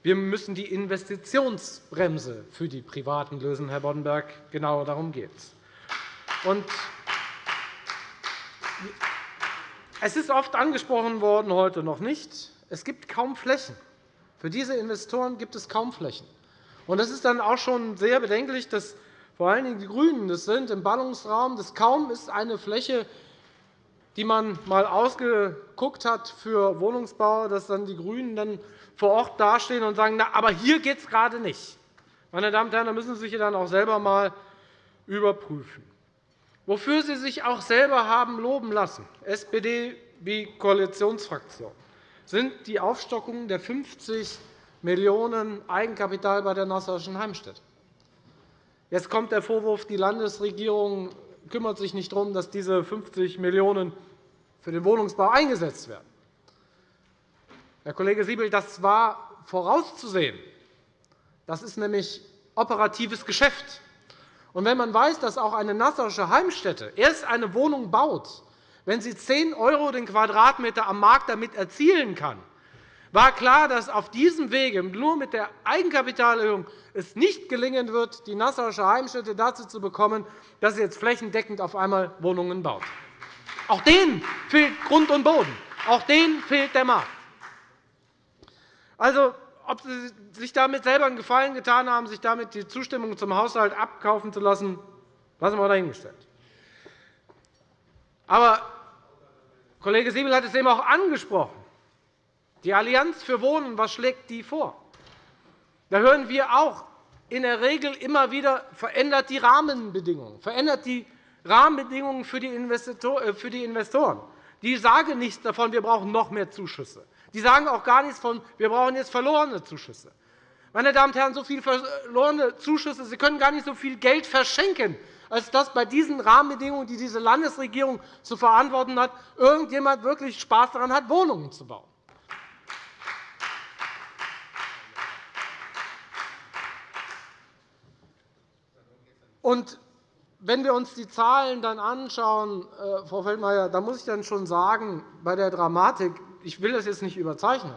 Wir müssen die Investitionsbremse für die Privaten lösen, Herr Boddenberg. Genau darum geht es. Es ist oft angesprochen worden, heute noch nicht. Es gibt kaum Flächen. Für diese Investoren gibt es kaum Flächen. Das ist dann auch schon sehr bedenklich, dass vor allen Dingen die GRÜNEN das sind im Ballungsraum. Das kaum ist eine Fläche, die man einmal ausgeguckt hat für Wohnungsbau, dass dann die GRÜNEN dann vor Ort dastehen und sagen, na, aber hier geht es gerade nicht. Meine Damen und Herren, da müssen Sie sich dann auch selber einmal überprüfen. Wofür Sie sich auch selber haben loben lassen, SPD wie Koalitionsfraktion, sind die Aufstockung der 50 Millionen € Eigenkapital bei der Nassauischen Heimstätte. Jetzt kommt der Vorwurf, die Landesregierung kümmert sich nicht darum, dass diese 50 Millionen € für den Wohnungsbau eingesetzt werden. Herr Kollege Siebel, das war vorauszusehen. Das ist nämlich operatives Geschäft. Und wenn man weiß, dass auch eine Nassauische Heimstätte erst eine Wohnung baut, wenn sie 10 € den Quadratmeter am Markt damit erzielen kann, war klar, dass auf diesem Wege nur mit der Eigenkapitalerhöhung es nicht gelingen wird, die Nassauische Heimstätte dazu zu bekommen, dass sie jetzt flächendeckend auf einmal Wohnungen baut. Auch denen fehlt Grund und Boden. Auch denen fehlt der Markt. Also, ob Sie sich damit selber einen Gefallen getan haben, sich damit die Zustimmung zum Haushalt abkaufen zu lassen, lassen wir dahingestellt. Aber Kollege Siebel hat es eben auch angesprochen. Die Allianz für Wohnen, was schlägt die vor? Da hören wir auch in der Regel immer wieder, verändert die Rahmenbedingungen, verändert die Rahmenbedingungen für die äh, Investoren. Die sagen nichts davon, wir brauchen noch mehr Zuschüsse. Die sagen auch gar nichts von, wir brauchen jetzt verlorene Zuschüsse. Meine Damen und Herren, so viele verlorene Zuschüsse, Sie können gar nicht so viel Geld verschenken, als dass bei diesen Rahmenbedingungen, die diese Landesregierung zu verantworten hat, irgendjemand wirklich Spaß daran hat, Wohnungen zu bauen. Und wenn wir uns die Zahlen dann anschauen, äh, Frau Feldmayer, da muss ich dann schon sagen, bei der Dramatik, ich will das jetzt nicht überzeichnen,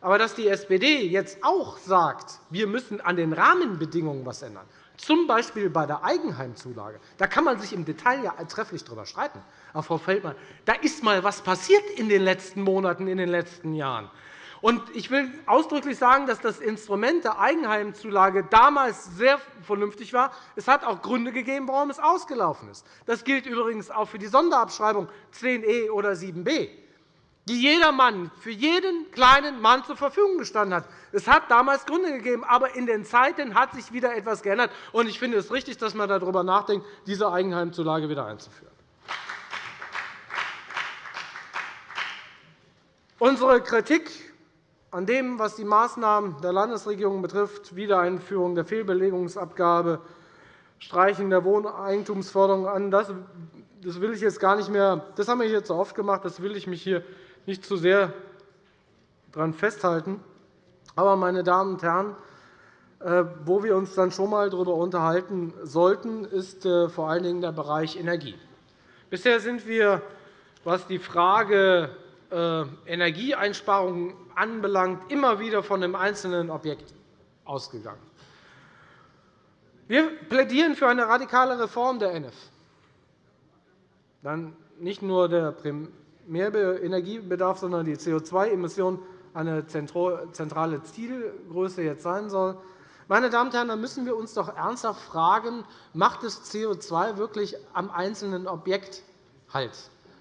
aber dass die SPD jetzt auch sagt, wir müssen an den Rahmenbedingungen etwas ändern, z. B. bei der Eigenheimzulage, da kann man sich im Detail ja trefflich darüber streiten. Aber, Frau Feldmann, da ist einmal etwas passiert in den letzten Monaten, in den letzten Jahren. Und ich will ausdrücklich sagen, dass das Instrument der Eigenheimzulage damals sehr vernünftig war. Es hat auch Gründe gegeben, warum es ausgelaufen ist. Das gilt übrigens auch für die Sonderabschreibung 10e oder 7b, die jeder Mann für jeden kleinen Mann zur Verfügung gestanden hat. Es hat damals Gründe gegeben, aber in den Zeiten hat sich wieder etwas geändert. Ich finde es richtig, dass man darüber nachdenkt, diese Eigenheimzulage wieder einzuführen. Unsere Kritik an dem, was die Maßnahmen der Landesregierung betrifft, Wiedereinführung der Fehlbelegungsabgabe, Streichen der Wohneigentumsförderung an, das will ich jetzt gar nicht mehr. Das haben wir hier zu oft gemacht. Das will ich mich hier nicht zu sehr daran festhalten. Aber, meine Damen und Herren, äh, wo wir uns dann schon einmal darüber unterhalten sollten, ist äh, vor allen Dingen der Bereich Energie. Bisher sind wir, was die Frage äh, Energieeinsparungen anbelangt, immer wieder von einem einzelnen Objekt ausgegangen. Wir plädieren für eine radikale Reform der NF. Dann nicht nur der Primärenergiebedarf, sondern die CO2-Emission eine zentrale Zielgröße jetzt sein soll. Meine Damen und Herren, da müssen wir uns doch ernsthaft fragen, macht das CO2 wirklich am einzelnen Objekt Halt?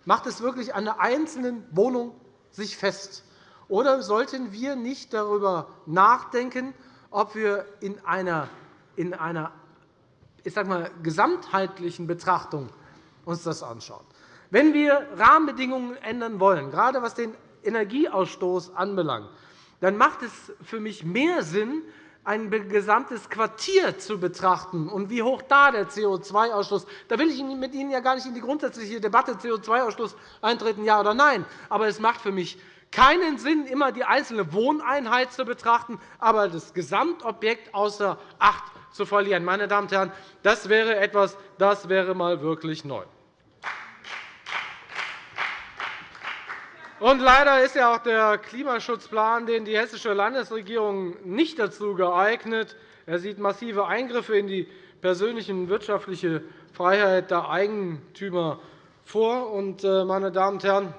Macht es wirklich an einer einzelnen Wohnung sich fest? Oder sollten wir nicht darüber nachdenken, ob wir in einer, in einer ich sage mal, gesamtheitlichen Betrachtung uns das anschauen? Wenn wir Rahmenbedingungen ändern wollen, gerade was den Energieausstoß anbelangt, dann macht es für mich mehr Sinn, ein gesamtes Quartier zu betrachten und wie hoch da der CO2-Ausstoß ist. Da will ich mit Ihnen ja gar nicht in die grundsätzliche Debatte CO2-Ausstoß eintreten, ja oder nein. Aber es macht für mich keinen Sinn, immer die einzelne Wohneinheit zu betrachten, aber das Gesamtobjekt außer Acht zu verlieren. Meine Damen und Herren, das wäre etwas, das wäre mal wirklich neu. Und leider ist ja auch der Klimaschutzplan, den die hessische Landesregierung nicht dazu geeignet. Er sieht massive Eingriffe in die persönliche und wirtschaftliche Freiheit der Eigentümer vor. Und, äh, meine Damen und Herren,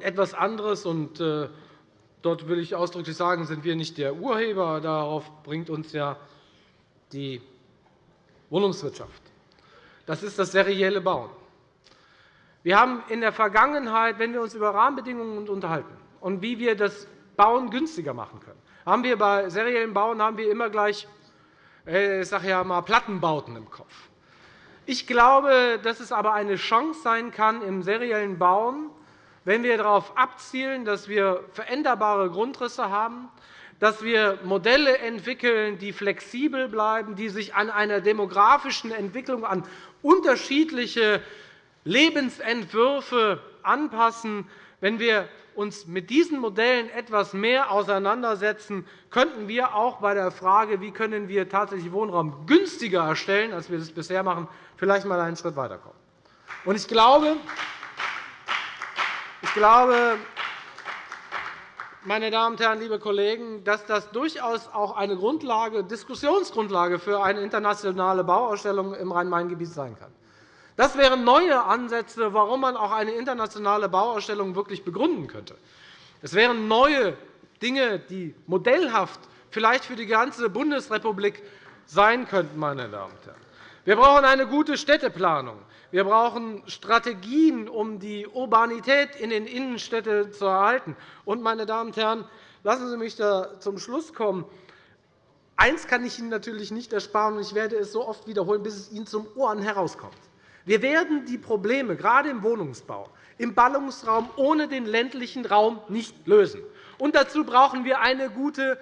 etwas anderes, und äh, dort will ich ausdrücklich sagen, sind wir nicht der Urheber. Darauf bringt uns ja die Wohnungswirtschaft. Das ist das serielle Bauen. Wir haben in der Vergangenheit, wenn wir uns über Rahmenbedingungen unterhalten und wie wir das Bauen günstiger machen können, haben wir bei seriellem Bauen haben wir immer gleich äh, ich sage ja mal, Plattenbauten im Kopf. Ich glaube, dass es aber eine Chance sein kann im seriellen Bauen, wenn wir darauf abzielen, dass wir veränderbare Grundrisse haben, dass wir Modelle entwickeln, die flexibel bleiben, die sich an einer demografischen Entwicklung, an unterschiedliche Lebensentwürfe anpassen. Wenn wir uns mit diesen Modellen etwas mehr auseinandersetzen, könnten wir auch bei der Frage, wie können wir tatsächlich Wohnraum günstiger erstellen, als wir das bisher machen, vielleicht einmal einen Schritt weiterkommen. Ich glaube, ich glaube, meine Damen und Herren, liebe Kollegen, dass das durchaus auch eine Grundlage, Diskussionsgrundlage für eine internationale Bauausstellung im Rhein-Main-Gebiet sein kann. Das wären neue Ansätze, warum man auch eine internationale Bauausstellung wirklich begründen könnte. Es wären neue Dinge, die modellhaft vielleicht für die ganze Bundesrepublik sein könnten. Meine Damen und Herren. Wir brauchen eine gute Städteplanung. Wir brauchen Strategien, um die Urbanität in den Innenstädten zu erhalten. Und, meine Damen und Herren, lassen Sie mich da zum Schluss kommen. Eines kann ich Ihnen natürlich nicht ersparen, und ich werde es so oft wiederholen, bis es Ihnen zum Ohren herauskommt. Wir werden die Probleme, gerade im Wohnungsbau, im Ballungsraum ohne den ländlichen Raum nicht lösen. Und dazu brauchen wir eine gute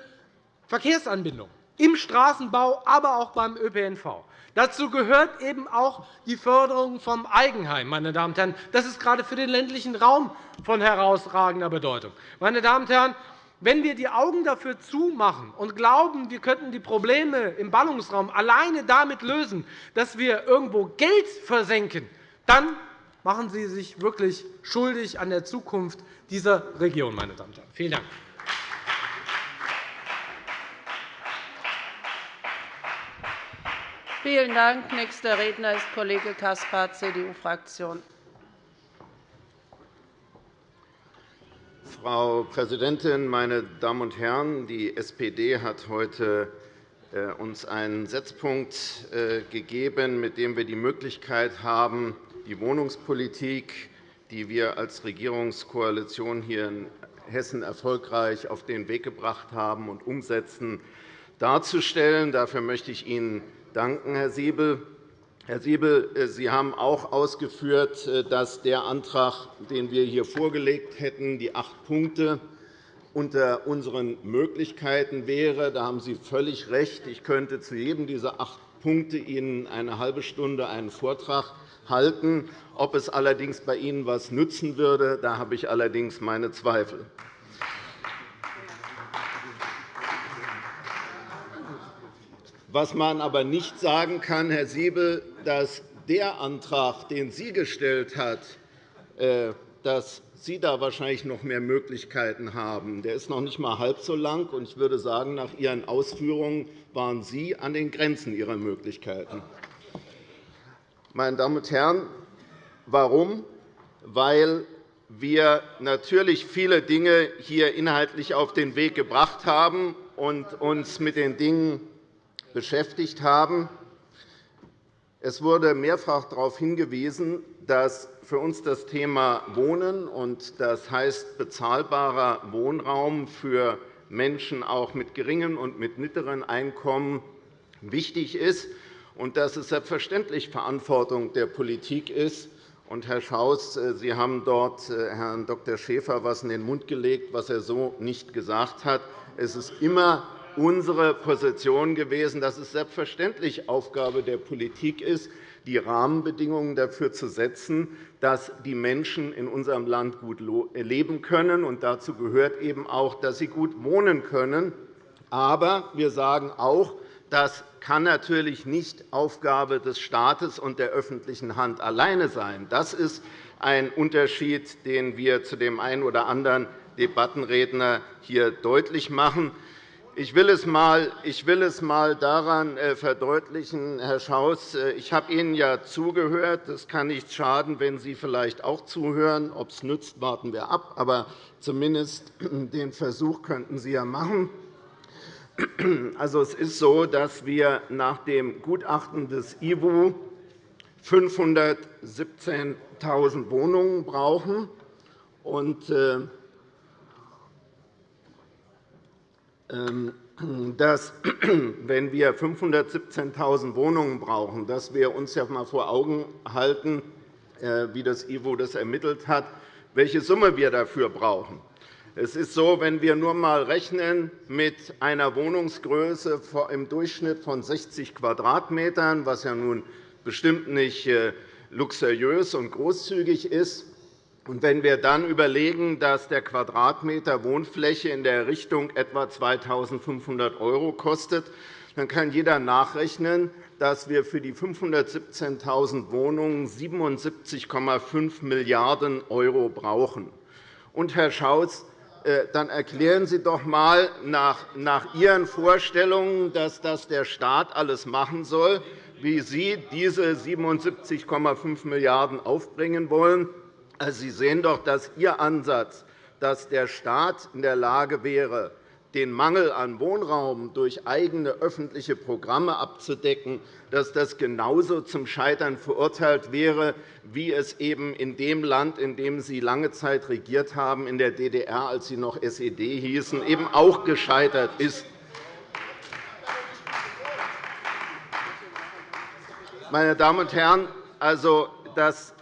Verkehrsanbindung im Straßenbau, aber auch beim ÖPNV. Dazu gehört eben auch die Förderung vom Eigenheim. Meine Damen und Herren. Das ist gerade für den ländlichen Raum von herausragender Bedeutung. Meine Damen und Herren, wenn wir die Augen dafür zumachen und glauben, wir könnten die Probleme im Ballungsraum alleine damit lösen, dass wir irgendwo Geld versenken, dann machen Sie sich wirklich schuldig an der Zukunft dieser Region. Meine Damen und Herren. Vielen Dank. Vielen Dank. Nächster Redner ist Kollege Caspar, CDU-Fraktion. Frau Präsidentin, meine Damen und Herren! Die SPD hat heute äh, uns einen Setzpunkt äh, gegeben, mit dem wir die Möglichkeit haben, die Wohnungspolitik, die wir als Regierungskoalition hier in Hessen erfolgreich auf den Weg gebracht haben und umsetzen, darzustellen. Dafür möchte ich Ihnen danken, Herr Siebel. Herr Siebel, äh, Sie haben auch ausgeführt, äh, dass der Antrag, den wir hier vorgelegt hätten, die acht Punkte unter unseren Möglichkeiten wäre. Da haben Sie völlig recht. Ich könnte zu jedem dieser acht Punkte Ihnen eine halbe Stunde einen Vortrag halten. Ob es allerdings bei Ihnen etwas nützen würde, da habe ich allerdings meine Zweifel. Was man aber nicht sagen kann, Herr Siebel, dass der Antrag, den Sie gestellt hat, äh, dass Sie da wahrscheinlich noch mehr Möglichkeiten haben. Der ist noch nicht einmal halb so lang. und Ich würde sagen, nach Ihren Ausführungen waren Sie an den Grenzen Ihrer Möglichkeiten. Meine Damen und Herren, warum? Weil wir natürlich viele Dinge hier inhaltlich auf den Weg gebracht haben und uns mit den Dingen beschäftigt haben. Es wurde mehrfach darauf hingewiesen, dass für uns das Thema Wohnen, und das heißt bezahlbarer Wohnraum für Menschen auch mit geringem und mit mittleren Einkommen, wichtig ist und dass es selbstverständlich Verantwortung der Politik ist. Und, Herr Schaus, Sie haben dort äh, Herrn Dr. Schäfer etwas in den Mund gelegt, was er so nicht gesagt hat. Es ist immer unsere Position gewesen, dass es selbstverständlich Aufgabe der Politik ist, die Rahmenbedingungen dafür zu setzen, dass die Menschen in unserem Land gut leben können. Und dazu gehört eben auch, dass sie gut wohnen können. Aber wir sagen auch, das kann natürlich nicht Aufgabe des Staates und der öffentlichen Hand alleine sein. Das ist ein Unterschied, den wir zu dem einen oder anderen Debattenredner hier deutlich machen. Ich will es einmal, ich will es mal daran äh, verdeutlichen, Herr Schaus. Äh, ich habe Ihnen ja zugehört. Es kann nicht schaden, wenn Sie vielleicht auch zuhören. Ob es nützt, warten wir ab. Aber zumindest den Versuch könnten Sie ja machen. Also, es ist so, dass wir nach dem Gutachten des IWU 517.000 Wohnungen brauchen. Und, äh, ähm, dass, wenn wir 517.000 Wohnungen brauchen, dass wir uns ja einmal vor Augen halten, äh, wie das IWO das ermittelt hat, welche Summe wir dafür brauchen. Es ist so, wenn wir nur einmal rechnen mit einer Wohnungsgröße im Durchschnitt von 60 Quadratmetern, was ja nun bestimmt nicht äh, luxuriös und großzügig ist, wenn wir dann überlegen, dass der Quadratmeter Wohnfläche in der Richtung etwa 2.500 € kostet, dann kann jeder nachrechnen, dass wir für die 517.000 Wohnungen 77,5 Milliarden € brauchen. Und, Herr Schaus, äh, dann erklären Sie doch einmal nach Ihren Vorstellungen, dass das der Staat alles machen soll, wie Sie diese 77,5 Milliarden € aufbringen wollen. Also, Sie sehen doch, dass Ihr Ansatz, dass der Staat in der Lage wäre, den Mangel an Wohnraum durch eigene öffentliche Programme abzudecken, dass das genauso zum Scheitern verurteilt wäre, wie es eben in dem Land, in dem Sie lange Zeit regiert haben, in der DDR, als Sie noch SED hießen, eben auch gescheitert ist. Meine Damen und Herren, also, dass äh,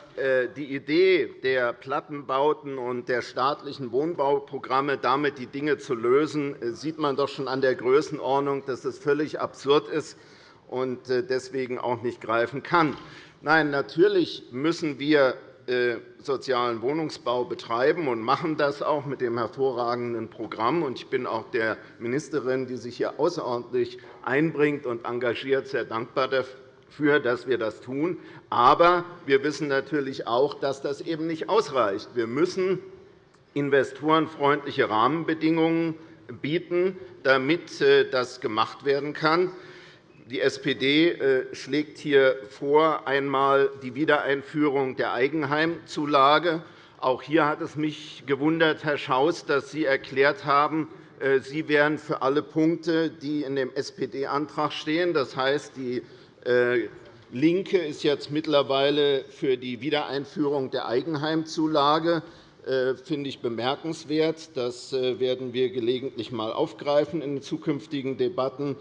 die Idee der Plattenbauten und der staatlichen Wohnbauprogramme, damit die Dinge zu lösen, äh, sieht man doch schon an der Größenordnung, dass das völlig absurd ist und äh, deswegen auch nicht greifen kann. Nein, natürlich müssen wir sozialen Wohnungsbau betreiben und machen das auch mit dem hervorragenden Programm. Ich bin auch der Ministerin, die sich hier außerordentlich einbringt und engagiert, sehr dankbar dafür dass wir das tun. Aber wir wissen natürlich auch, dass das eben nicht ausreicht. Wir müssen investorenfreundliche Rahmenbedingungen bieten, damit äh, das gemacht werden kann. Die SPD äh, schlägt hier vor, einmal die Wiedereinführung der Eigenheimzulage. Auch hier hat es mich gewundert, Herr Schaus, dass Sie erklärt haben, äh, Sie wären für alle Punkte, die in dem SPD-Antrag stehen. Das heißt, die LINKE ist jetzt mittlerweile für die Wiedereinführung der Eigenheimzulage. Das äh, finde ich bemerkenswert. Das äh, werden wir gelegentlich einmal aufgreifen in zukünftigen Debatten.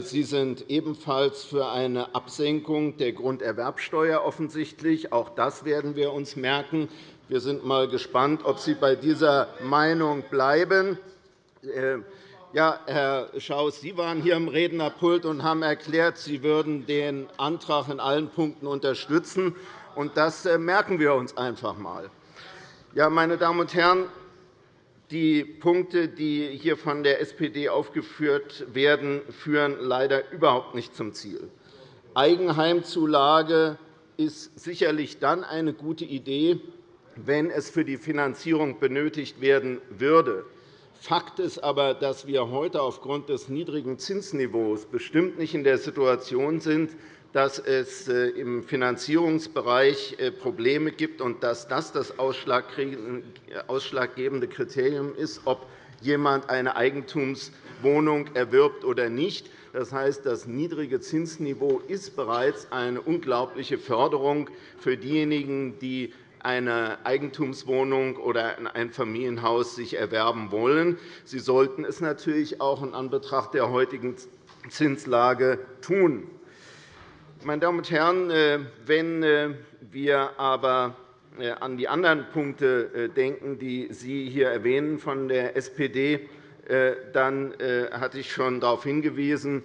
Sie sind ebenfalls für eine Absenkung der Grunderwerbsteuer offensichtlich. Auch das werden wir uns merken. Wir sind einmal gespannt, ob Sie bei dieser Meinung bleiben. Ja, Herr Schaus, Sie waren hier am Rednerpult und haben erklärt, Sie würden den Antrag in allen Punkten unterstützen. Das äh, merken wir uns einfach einmal. Ja, meine Damen und Herren, die Punkte, die hier von der SPD aufgeführt werden, führen leider überhaupt nicht zum Ziel. Eigenheimzulage ist sicherlich dann eine gute Idee, wenn es für die Finanzierung benötigt werden würde. Fakt ist aber, dass wir heute aufgrund des niedrigen Zinsniveaus bestimmt nicht in der Situation sind, dass es äh, im Finanzierungsbereich äh, Probleme gibt und dass das das ausschlaggebende Kriterium ist, ob jemand eine Eigentumswohnung erwirbt oder nicht. Das heißt, das niedrige Zinsniveau ist bereits eine unglaubliche Förderung für diejenigen, die eine Eigentumswohnung oder ein Einfamilienhaus sich erwerben wollen. Sie sollten es natürlich auch in Anbetracht der heutigen Zinslage tun. Meine Damen und Herren, äh, wenn äh, wir aber äh, an die anderen Punkte denken, die Sie hier erwähnen von der SPD, dann hatte ich schon darauf hingewiesen,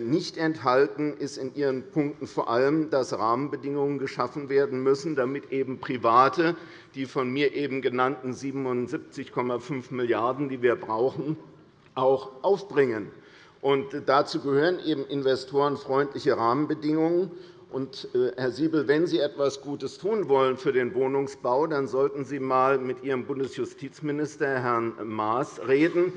nicht enthalten ist in Ihren Punkten vor allem, dass Rahmenbedingungen geschaffen werden müssen, damit eben Private die von mir eben genannten 77,5 Milliarden €, die wir brauchen, auch aufbringen. Und dazu gehören eben investorenfreundliche Rahmenbedingungen. Und, äh, Herr Siebel, wenn Sie etwas Gutes tun wollen für den Wohnungsbau, dann sollten Sie einmal mit Ihrem Bundesjustizminister, Herrn Maas, reden.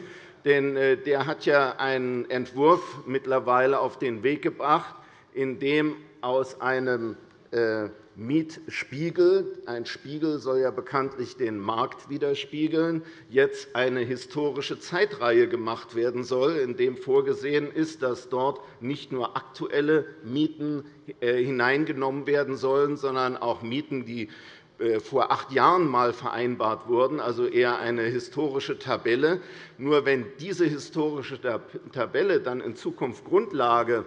Denn äh, der hat ja einen Entwurf mittlerweile auf den Weg gebracht, in dem aus einem äh, Mietspiegel. Ein Spiegel soll ja bekanntlich den Markt widerspiegeln. Jetzt eine historische Zeitreihe gemacht werden soll, in dem vorgesehen ist, dass dort nicht nur aktuelle Mieten äh, hineingenommen werden sollen, sondern auch Mieten, die vor acht Jahren einmal vereinbart wurden, also eher eine historische Tabelle. Nur wenn diese historische Tabelle dann in Zukunft Grundlage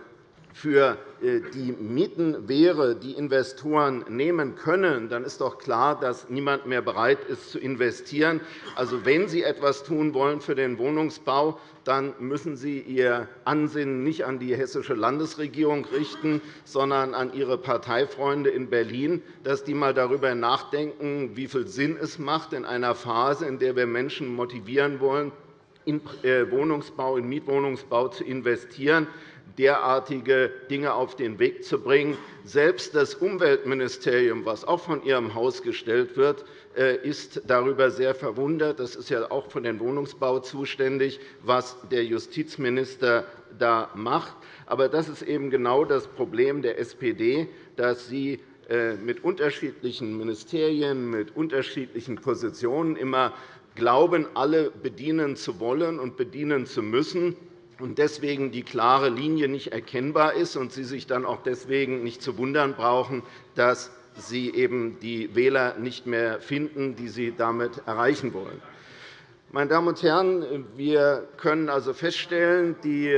für äh, die Mieten wäre, die Investoren nehmen können, dann ist doch klar, dass niemand mehr bereit ist, zu investieren. Also, wenn Sie etwas tun wollen für den Wohnungsbau, dann müssen Sie Ihr Ansinnen nicht an die Hessische Landesregierung richten, sondern an Ihre Parteifreunde in Berlin, dass die einmal darüber nachdenken, wie viel Sinn es macht, in einer Phase, in der wir Menschen motivieren wollen, in äh, Wohnungsbau, in Mietwohnungsbau zu investieren, derartige Dinge auf den Weg zu bringen. Selbst das Umweltministerium, das auch von Ihrem Haus gestellt wird, äh, ist darüber sehr verwundert. Das ist ja auch für den Wohnungsbau zuständig, was der Justizminister da macht. Aber das ist eben genau das Problem der SPD, dass sie äh, mit unterschiedlichen Ministerien, mit unterschiedlichen Positionen immer glauben, alle bedienen zu wollen und bedienen zu müssen und deswegen die klare Linie nicht erkennbar ist und Sie sich dann auch deswegen nicht zu wundern brauchen, dass Sie eben die Wähler nicht mehr finden, die Sie damit erreichen wollen. Meine Damen und Herren, wir können also feststellen, die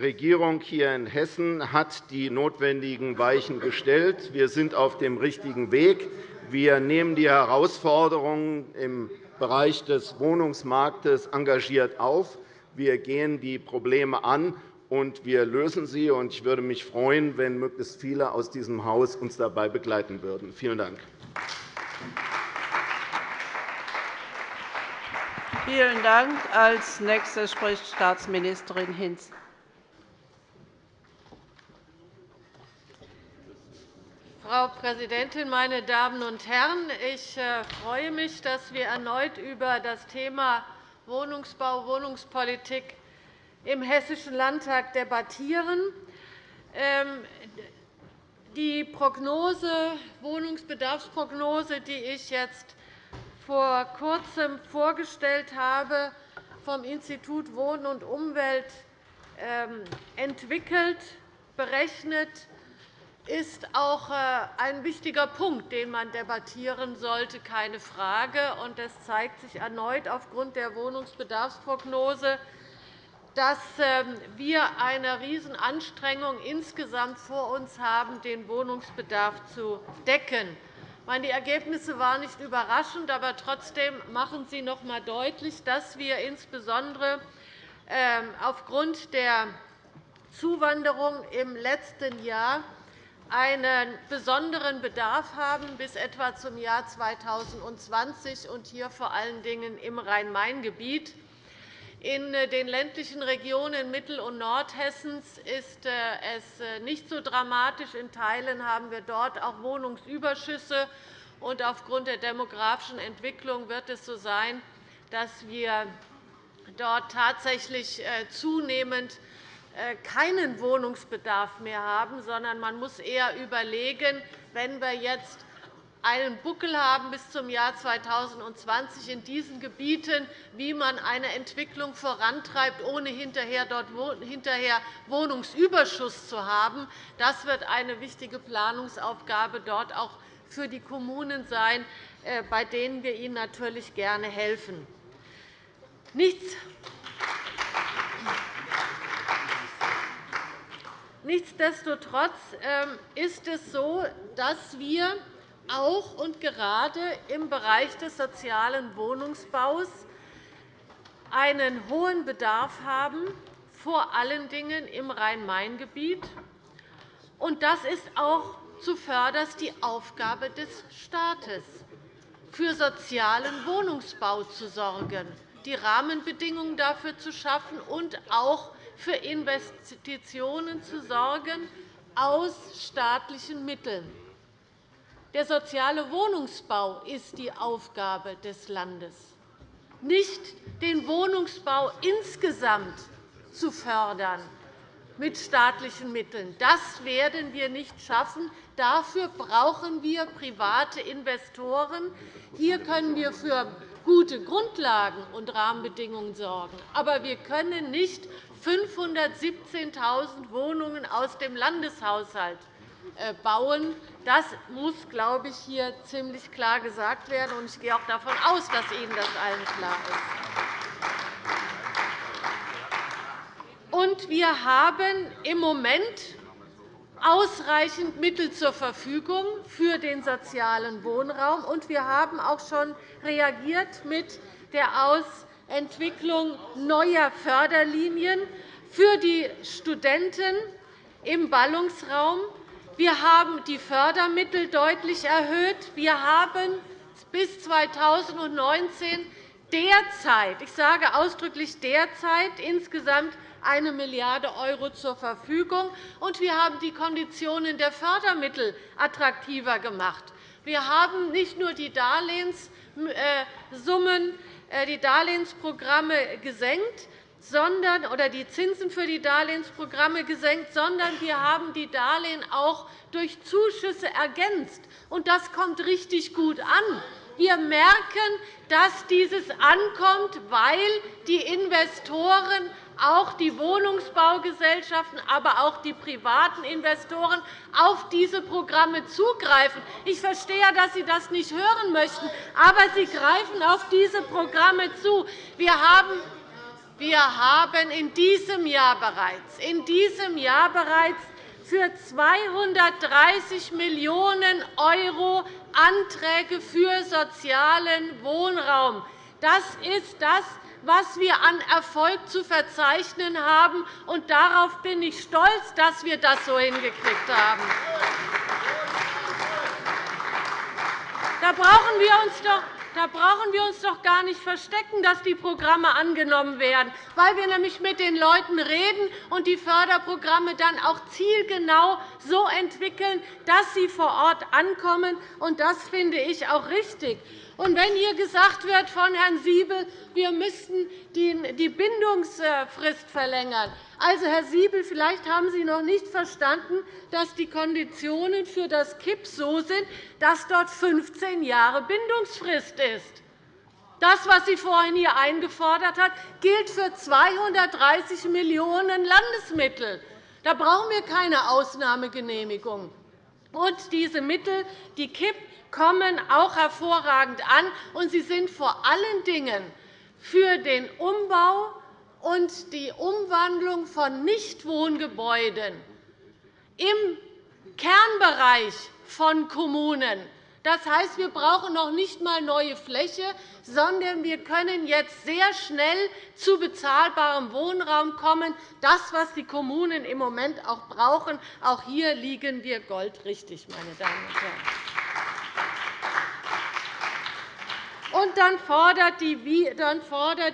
Regierung hier in Hessen hat die notwendigen Weichen gestellt. Wir sind auf dem richtigen Weg. Wir nehmen die Herausforderungen im Bereich des Wohnungsmarktes engagiert auf. Wir gehen die Probleme an, und wir lösen sie. Ich würde mich freuen, wenn möglichst viele aus diesem Haus uns dabei begleiten würden. Vielen Dank. Vielen Dank. Als Nächste spricht Staatsministerin Hinz. Frau Präsidentin, meine Damen und Herren! Ich äh, freue mich, dass wir erneut über das Thema Wohnungsbau, Wohnungspolitik im Hessischen Landtag debattieren. Ähm, die Prognose, Wohnungsbedarfsprognose, die ich jetzt vor Kurzem vorgestellt habe, vom Institut Wohnen und Umwelt ähm, entwickelt, berechnet, ist auch äh, ein wichtiger Punkt, den man debattieren sollte, keine Frage. Es zeigt sich erneut aufgrund der Wohnungsbedarfsprognose, dass ähm, wir eine Riesenanstrengung insgesamt vor uns haben, den Wohnungsbedarf zu decken. Die Ergebnisse waren nicht überraschend, aber trotzdem machen sie noch einmal deutlich, dass wir insbesondere ähm, aufgrund der Zuwanderung im letzten Jahr einen besonderen Bedarf haben bis etwa zum Jahr 2020 und hier vor allen Dingen im Rhein-Main-Gebiet. In den ländlichen Regionen Mittel- und Nordhessens ist äh, es äh, nicht so dramatisch. In Teilen haben wir dort auch Wohnungsüberschüsse. Aufgrund der demografischen Entwicklung wird es so sein, dass wir dort tatsächlich äh, zunehmend äh, keinen Wohnungsbedarf mehr haben, sondern man muss eher überlegen, wenn wir jetzt einen Buckel haben bis zum Jahr 2020 in diesen Gebieten, wie man eine Entwicklung vorantreibt, ohne hinterher dort hinterher Wohnungsüberschuss zu haben. Das wird eine wichtige Planungsaufgabe dort auch für die Kommunen sein, äh, bei denen wir ihnen natürlich gerne helfen. Nichts Nichtsdestotrotz ähm, ist es so, dass wir auch und gerade im Bereich des sozialen Wohnungsbaus einen hohen Bedarf haben, vor allen Dingen im Rhein-Main-Gebiet. Das ist auch zuvörderst die Aufgabe des Staates, für sozialen Wohnungsbau zu sorgen, die Rahmenbedingungen dafür zu schaffen und auch für Investitionen zu sorgen aus staatlichen Mitteln. Der soziale Wohnungsbau ist die Aufgabe des Landes, nicht den Wohnungsbau insgesamt zu fördern mit staatlichen Mitteln. Das werden wir nicht schaffen. Dafür brauchen wir private Investoren. Hier können wir für gute Grundlagen und Rahmenbedingungen sorgen. Aber wir können nicht 517.000 Wohnungen aus dem Landeshaushalt äh, bauen. Das muss, glaube ich, hier ziemlich klar gesagt werden. Ich gehe auch davon aus, dass Ihnen das allen klar ist. wir haben im Moment ausreichend Mittel zur Verfügung für den sozialen Wohnraum. Und wir haben auch schon reagiert mit der Ausentwicklung neuer Förderlinien für die Studenten im Ballungsraum. Wir haben die Fördermittel deutlich erhöht. Wir haben bis 2019 derzeit, ich sage ausdrücklich derzeit, insgesamt 1 Milliarde € zur Verfügung, und wir haben die Konditionen der Fördermittel attraktiver gemacht. Wir haben nicht nur die Darlehenssummen, äh, die Darlehensprogramme gesenkt, sondern, oder die Zinsen für die Darlehensprogramme gesenkt, sondern wir haben die Darlehen auch durch Zuschüsse ergänzt. das kommt richtig gut an. Wir merken, dass dieses ankommt, weil die Investoren auch die Wohnungsbaugesellschaften, aber auch die privaten Investoren auf diese Programme zugreifen. Ich verstehe, dass Sie das nicht hören möchten, aber sie greifen auf diese Programme zu. Wir haben wir haben in diesem Jahr bereits, in diesem Jahr bereits für 230 Millionen € Anträge für sozialen Wohnraum. Das ist das, was wir an Erfolg zu verzeichnen haben. Und darauf bin ich stolz, dass wir das so hingekriegt haben. Da brauchen wir uns doch da brauchen wir uns doch gar nicht verstecken, dass die Programme angenommen werden, weil wir nämlich mit den Leuten reden und die Förderprogramme dann auch zielgenau so entwickeln, dass sie vor Ort ankommen. Das finde ich auch richtig. Und wenn hier gesagt wird von Herrn Siebel, wir müssten die Bindungsfrist verlängern, also, Herr Siebel, vielleicht haben Sie noch nicht verstanden, dass die Konditionen für das KIP so sind, dass dort 15 Jahre Bindungsfrist ist. Das, was sie vorhin hier eingefordert hat, gilt für 230 Millionen € Landesmittel. Da brauchen wir keine Ausnahmegenehmigung. Und diese Mittel, die KIP, kommen auch hervorragend an, und sie sind vor allen Dingen für den Umbau und die Umwandlung von Nichtwohngebäuden im Kernbereich von Kommunen. Das heißt, wir brauchen noch nicht einmal neue Fläche, sondern wir können jetzt sehr schnell zu bezahlbarem Wohnraum kommen. Das, was die Kommunen im Moment auch brauchen. Auch hier liegen wir goldrichtig, meine Damen und Herren. Und dann fordert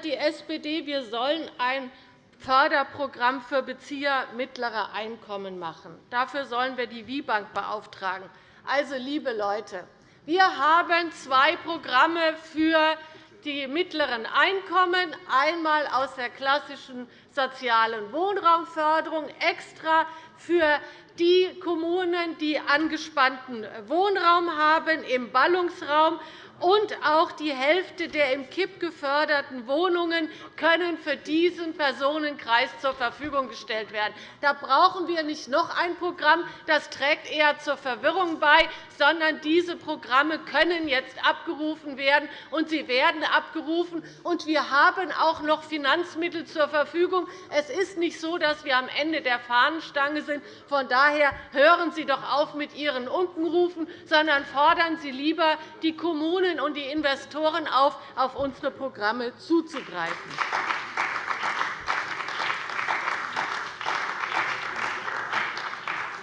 die, SPD, wir sollen ein Förderprogramm für Bezieher mittlerer Einkommen machen. Dafür sollen wir die WIBank beauftragen. Also, liebe Leute, wir haben zwei Programme für die mittleren Einkommen, einmal aus der klassischen sozialen Wohnraumförderung extra für die Kommunen, die angespannten Wohnraum haben im Ballungsraum und auch die Hälfte der im KIP geförderten Wohnungen können für diesen Personenkreis zur Verfügung gestellt werden. Da brauchen wir nicht noch ein Programm. Das trägt eher zur Verwirrung bei, sondern diese Programme können jetzt abgerufen werden, und sie werden abgerufen. Und wir haben auch noch Finanzmittel zur Verfügung. Es ist nicht so, dass wir am Ende der Fahnenstange sind. Von daher hören Sie doch auf mit Ihren Unkenrufen, sondern fordern Sie lieber die Kommunen Kommunen und die Investoren auf, auf unsere Programme zuzugreifen.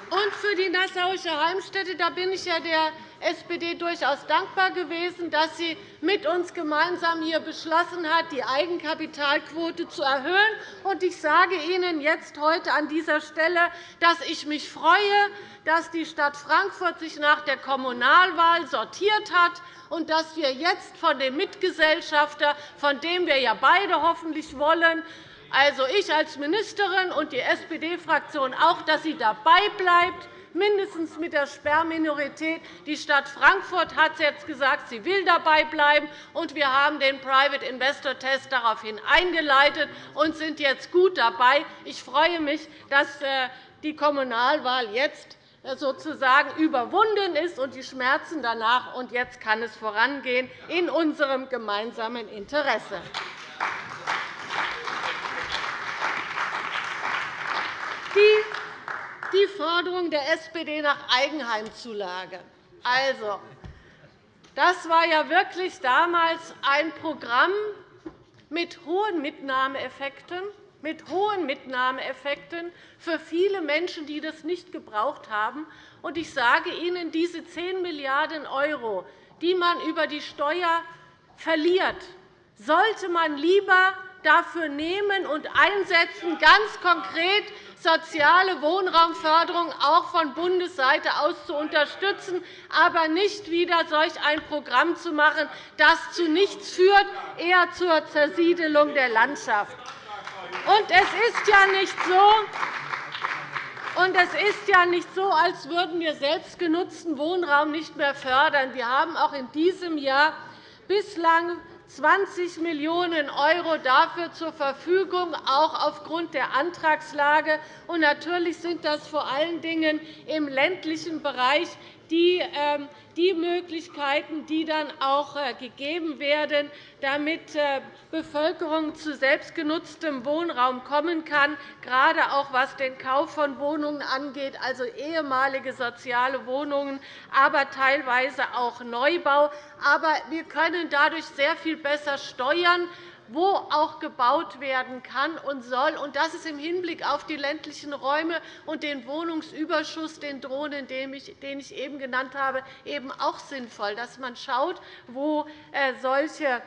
Und für die Nassauische Heimstätte da bin ich ja der SPD durchaus dankbar gewesen, dass sie mit uns gemeinsam hier beschlossen hat, die Eigenkapitalquote zu erhöhen. Ich sage Ihnen jetzt heute an dieser Stelle, dass ich mich freue, dass die Stadt Frankfurt sich nach der Kommunalwahl sortiert hat und dass wir jetzt von dem Mitgesellschafter, von dem wir ja beide hoffentlich wollen, also ich als Ministerin und die SPD-Fraktion auch, dass sie dabei bleibt, mindestens mit der Sperrminorität. Die Stadt Frankfurt hat jetzt gesagt, sie will dabei bleiben, und wir haben den Private Investor Test daraufhin eingeleitet und sind jetzt gut dabei. Ich freue mich, dass äh, die Kommunalwahl jetzt äh, sozusagen überwunden ist und die Schmerzen danach. Und jetzt kann es vorangehen in unserem gemeinsamen Interesse. Die die Forderung der SPD nach Eigenheimzulage. Also, das war ja wirklich damals ein Programm mit hohen Mitnahmeeffekten, mit hohen Mitnahmeeffekten für viele Menschen, die das nicht gebraucht haben. Und ich sage Ihnen, diese 10 Milliarden €, die man über die Steuer verliert, sollte man lieber dafür nehmen und einsetzen, ganz konkret soziale Wohnraumförderung auch von Bundesseite aus zu unterstützen, aber nicht wieder solch ein Programm zu machen, das zu nichts führt, eher zur Zersiedelung der Landschaft. Und es ist ja nicht so, und es ist ja nicht so, als würden wir selbstgenutzten Wohnraum nicht mehr fördern. Wir haben auch in diesem Jahr bislang 20 Millionen € dafür zur Verfügung, auch aufgrund der Antragslage. Und natürlich sind das vor allen Dingen im ländlichen Bereich die, ähm, die Möglichkeiten, die dann auch äh, gegeben werden, damit äh, Bevölkerung zu selbstgenutztem Wohnraum kommen kann, gerade auch was den Kauf von Wohnungen angeht, also ehemalige soziale Wohnungen, aber teilweise auch Neubau. Aber wir können dadurch sehr viel besser steuern, wo auch gebaut werden kann und soll. Das ist im Hinblick auf die ländlichen Räume und den Wohnungsüberschuss, den drohenden, den ich eben genannt habe, eben auch sinnvoll, dass man schaut, wo äh, solche äh,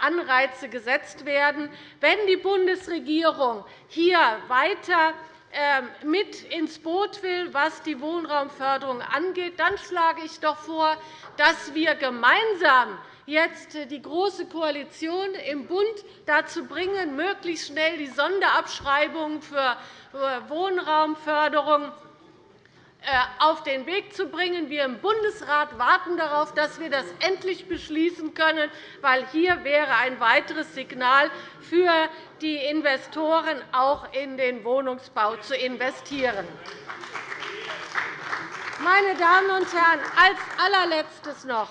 Anreize gesetzt werden. Wenn die Bundesregierung hier weiter ähm, mit ins Boot will, was die Wohnraumförderung angeht, dann schlage ich doch vor, dass wir gemeinsam jetzt die Große Koalition im Bund dazu bringen, möglichst schnell die Sonderabschreibungen für Wohnraumförderung äh, auf den Weg zu bringen. Wir im Bundesrat warten darauf, dass wir das endlich beschließen können, weil hier wäre ein weiteres Signal für die Investoren, auch in den Wohnungsbau zu investieren. Meine Damen und Herren, als allerletztes noch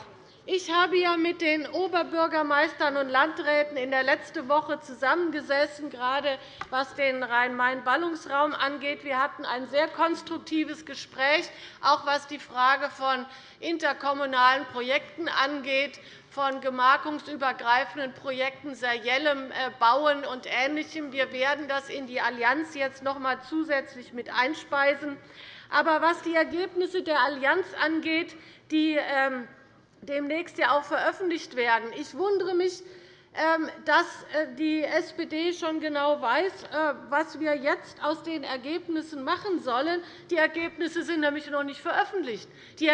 ich habe ja mit den Oberbürgermeistern und Landräten in der letzten Woche zusammengesessen, gerade was den Rhein-Main-Ballungsraum angeht. Wir hatten ein sehr konstruktives Gespräch, auch was die Frage von interkommunalen Projekten angeht, von gemarkungsübergreifenden Projekten, seriellem äh, Bauen und Ähnlichem. Wir werden das in die Allianz jetzt noch einmal zusätzlich mit einspeisen. Aber was die Ergebnisse der Allianz angeht, die ähm, demnächst ja auch veröffentlicht werden. Ich wundere mich, ähm, dass äh, die SPD schon genau weiß, äh, was wir jetzt aus den Ergebnissen machen sollen. Die Ergebnisse sind nämlich noch nicht veröffentlicht. Die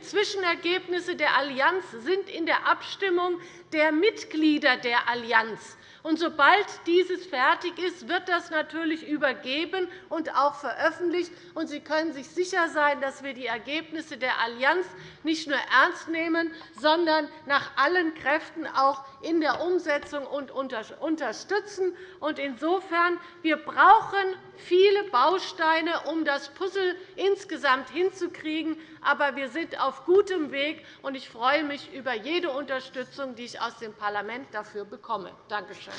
Zwischenergebnisse der Allianz sind in der Abstimmung der Mitglieder der Allianz. Und sobald dieses fertig ist, wird das natürlich übergeben und auch veröffentlicht. Und Sie können sich sicher sein, dass wir die Ergebnisse der Allianz nicht nur ernst nehmen, sondern nach allen Kräften auch in der Umsetzung und unterstützen. Insofern wir brauchen viele Bausteine, um das Puzzle insgesamt hinzukriegen. Aber wir sind auf gutem Weg, und ich freue mich über jede Unterstützung, die ich aus dem Parlament dafür bekomme. Danke schön.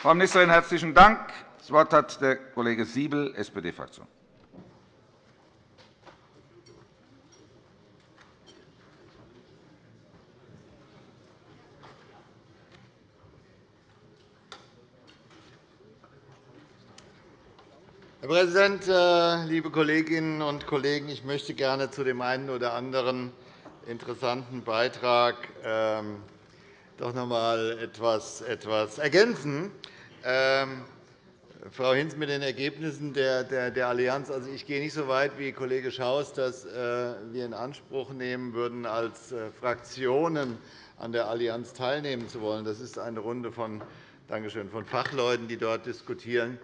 Frau Ministerin, herzlichen Dank. Das Wort hat der Kollege Siebel, SPD-Fraktion. Herr Präsident, äh, liebe Kolleginnen und Kollegen! Ich möchte gerne zu dem einen oder anderen interessanten Beitrag ähm, doch noch einmal etwas ergänzen. Ähm, Frau Hinz mit den Ergebnissen der, Allianz. Also, ich gehe nicht so weit wie Kollege Schaus, dass äh, wir in Anspruch nehmen würden, als äh, Fraktionen an der Allianz teilnehmen zu wollen. Das ist eine Runde von, Dankeschön, von Fachleuten, die dort diskutieren.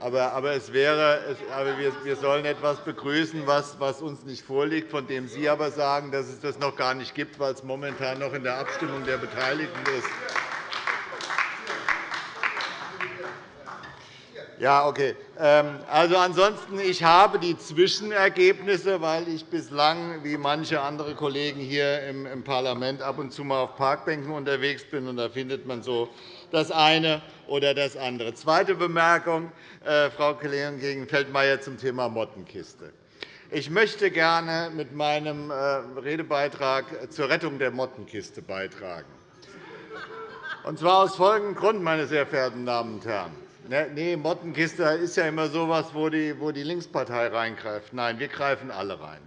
Aber, aber, es wäre, aber wir, wir sollen etwas begrüßen, was, was uns nicht vorliegt, von dem Sie aber sagen, dass es das noch gar nicht gibt, weil es momentan noch in der Abstimmung der Beteiligten ist. Ja, okay. Ähm, also, ansonsten, ich habe die Zwischenergebnisse, weil ich bislang, wie manche andere Kollegen hier im Parlament, ab und zu mal auf Parkbänken unterwegs bin. Und da findet man so das eine oder das andere. Zweite Bemerkung, äh, Frau Kollegin gegen Feldmayer zum Thema Mottenkiste. Ich möchte gerne mit meinem äh, Redebeitrag zur Rettung der Mottenkiste beitragen. Und zwar aus folgendem Grund, meine sehr verehrten Damen und Herren. Ne, nee, Mottenkiste ist ja immer so etwas, wo die, Linkspartei reingreift. Nein, wir greifen alle rein.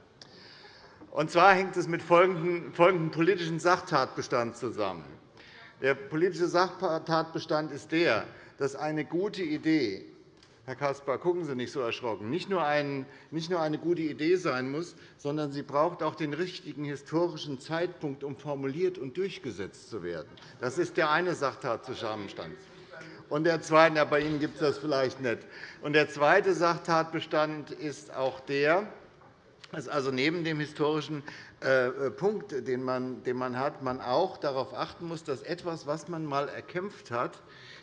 Und zwar hängt es mit folgendem politischen Sachtatbestand zusammen. Der politische Sachtatbestand ist der, dass eine gute Idee Herr Caspar, gucken Sie nicht so erschrocken. Nicht nur, eine gute Idee sein muss, sondern sie braucht auch den richtigen historischen Zeitpunkt, um formuliert und durchgesetzt zu werden. Das ist der eine Sachtatzusammenstand. Und der zweite, ja, bei Ihnen gibt es das vielleicht nicht. Und der zweite Sachtatbestand ist auch der, dass also neben dem historischen Punkt, den man, den man hat, man auch darauf achten muss, dass etwas, was man einmal erkämpft hat,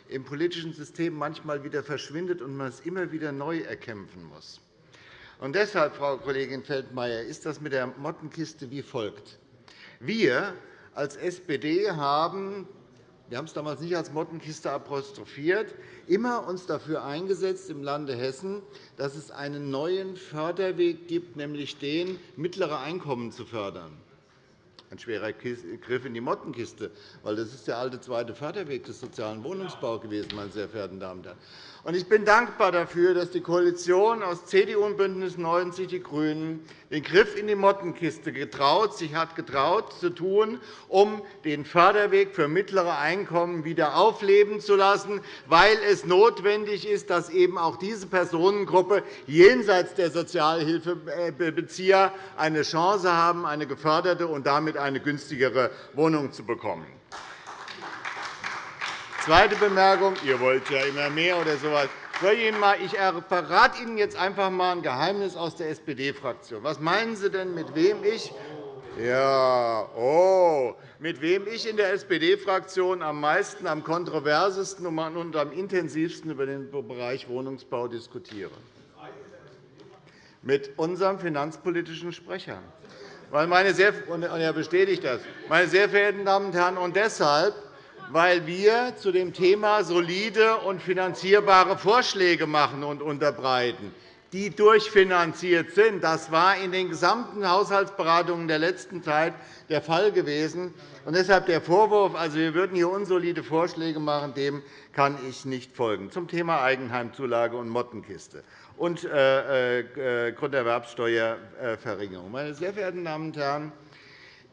im politischen System manchmal wieder verschwindet und man es immer wieder neu erkämpfen muss. Und deshalb, Frau Kollegin Feldmayer, ist das mit der Mottenkiste wie folgt. Wir als SPD haben wir haben es damals nicht als Mottenkiste apostrophiert, immer uns dafür eingesetzt im Lande Hessen, dass es einen neuen Förderweg gibt, nämlich den, mittlere Einkommen zu fördern. Ein schwerer Griff in die Mottenkiste, weil das ist der alte zweite Förderweg des sozialen Wohnungsbaus gewesen, meine sehr verehrten Damen und Herren. Ich bin dankbar dafür, dass die Koalition aus CDU und BÜNDNIS 90 die GRÜNEN den Griff in die Mottenkiste getraut, sich hat getraut zu tun, um den Förderweg für mittlere Einkommen wieder aufleben zu lassen, weil es notwendig ist, dass eben auch diese Personengruppe jenseits der Sozialhilfebezieher eine Chance haben, eine geförderte und damit eine günstigere Wohnung zu bekommen. Zweite Bemerkung. Ihr wollt ja immer mehr oder so etwas. Ich verrate Ihnen jetzt einfach einmal ein Geheimnis aus der SPD-Fraktion. Was meinen Sie denn, mit wem ich ja, oh, mit wem ich in der SPD-Fraktion am meisten, am kontroversesten und am intensivsten über den Bereich Wohnungsbau diskutiere? Mit unserem finanzpolitischen Sprecher. Meine sehr, und er bestätigt das. Meine sehr verehrten Damen und Herren, und deshalb weil wir zu dem Thema solide und finanzierbare Vorschläge machen und unterbreiten, die durchfinanziert sind. Das war in den gesamten Haushaltsberatungen der letzten Zeit der Fall gewesen. Und deshalb der Vorwurf, also wir würden hier unsolide Vorschläge machen, dem kann ich nicht folgen. Zum Thema Eigenheimzulage und Mottenkiste und äh, äh, Grunderwerbsteuerverringerung. Meine sehr verehrten Damen und Herren,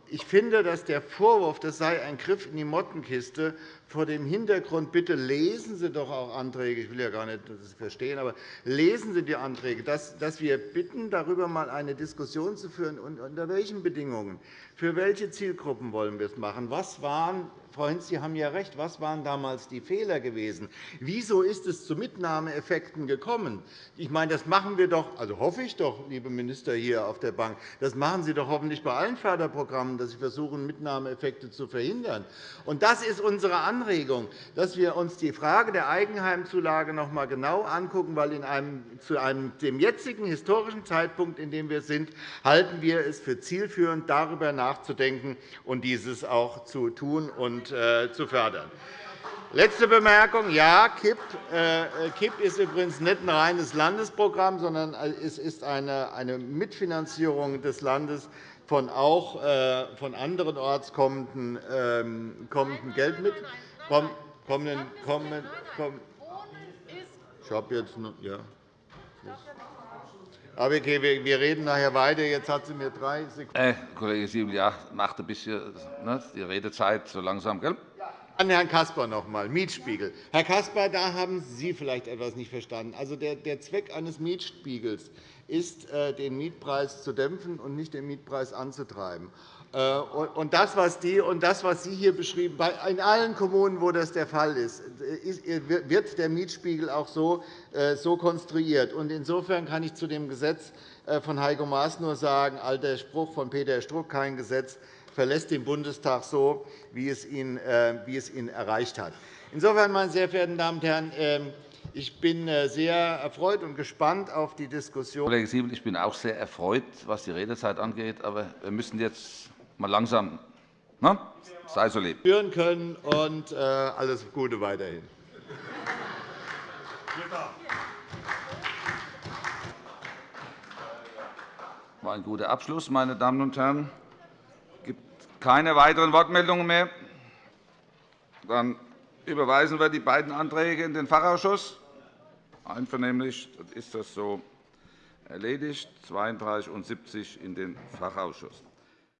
ich finde, dass der Vorwurf, das sei ein Griff in die Mottenkiste, vor dem Hintergrund, bitte lesen Sie doch auch Anträge, ich will ja gar nicht das verstehen, aber lesen Sie die Anträge, dass wir bitten, darüber einmal eine Diskussion zu führen, unter welchen Bedingungen, für welche Zielgruppen wollen wir es machen, was waren Frau Hinz, Sie haben ja recht. Was waren damals die Fehler gewesen? Wieso ist es zu Mitnahmeeffekten gekommen? Ich meine, das machen wir doch, also hoffe ich doch, liebe Minister hier auf der Bank, das machen Sie doch hoffentlich bei allen Förderprogrammen, dass Sie versuchen, Mitnahmeeffekte zu verhindern. Und das ist unsere Anregung, dass wir uns die Frage der Eigenheimzulage noch einmal genau angucken, weil in einem, zu einem, dem jetzigen historischen Zeitpunkt, in dem wir sind, halten wir es für zielführend, darüber nachzudenken und dieses auch zu tun und äh, zu fördern. Letzte Bemerkung. Ja, KIP, äh, KIP ist übrigens nicht ein reines Landesprogramm, sondern es ist eine Mitfinanzierung des Landes von auch äh, von anderen Orts kommenden, ähm, kommenden Geld mit. Kommenden, kommenden, kommenden, ich habe jetzt noch, ja. Aber okay, wir reden nachher weiter. Jetzt hat sie mir drei Sekunden. Äh, Kollege Siebel, ja, macht ein bisschen ne, die Redezeit so langsam, gell? An Herrn Caspar noch einmal, Mietspiegel. Herr Caspar, da haben Sie vielleicht etwas nicht verstanden. Also der, der Zweck eines Mietspiegels ist, äh, den Mietpreis zu dämpfen und nicht den Mietpreis anzutreiben. Äh, und das, was die, und das, was Sie hier beschrieben in allen Kommunen, wo das der Fall ist, wird der Mietspiegel auch so, äh, konstruiert. Insofern kann ich zu dem Gesetz äh, von Heiko Maas nur sagen, alter Spruch von Peter Struck, kein Gesetz verlässt den Bundestag so, wie es ihn, wie es ihn erreicht hat. Insofern, meine sehr verehrten Damen und Herren, ähm, ich bin sehr erfreut und gespannt auf die Diskussion. Kollege Siebel, ich bin auch sehr erfreut, was die Redezeit angeht. Aber wir müssen jetzt mal langsam. Ne? Sei so lieb. Führen können und äh, alles Gute weiterhin. war ein guter Abschluss, meine Damen und Herren. Es gibt keine weiteren Wortmeldungen mehr. Dann überweisen wir die beiden Anträge in den Fachausschuss. Einvernehmlich ist das so erledigt. 32 und 70 in den Fachausschuss.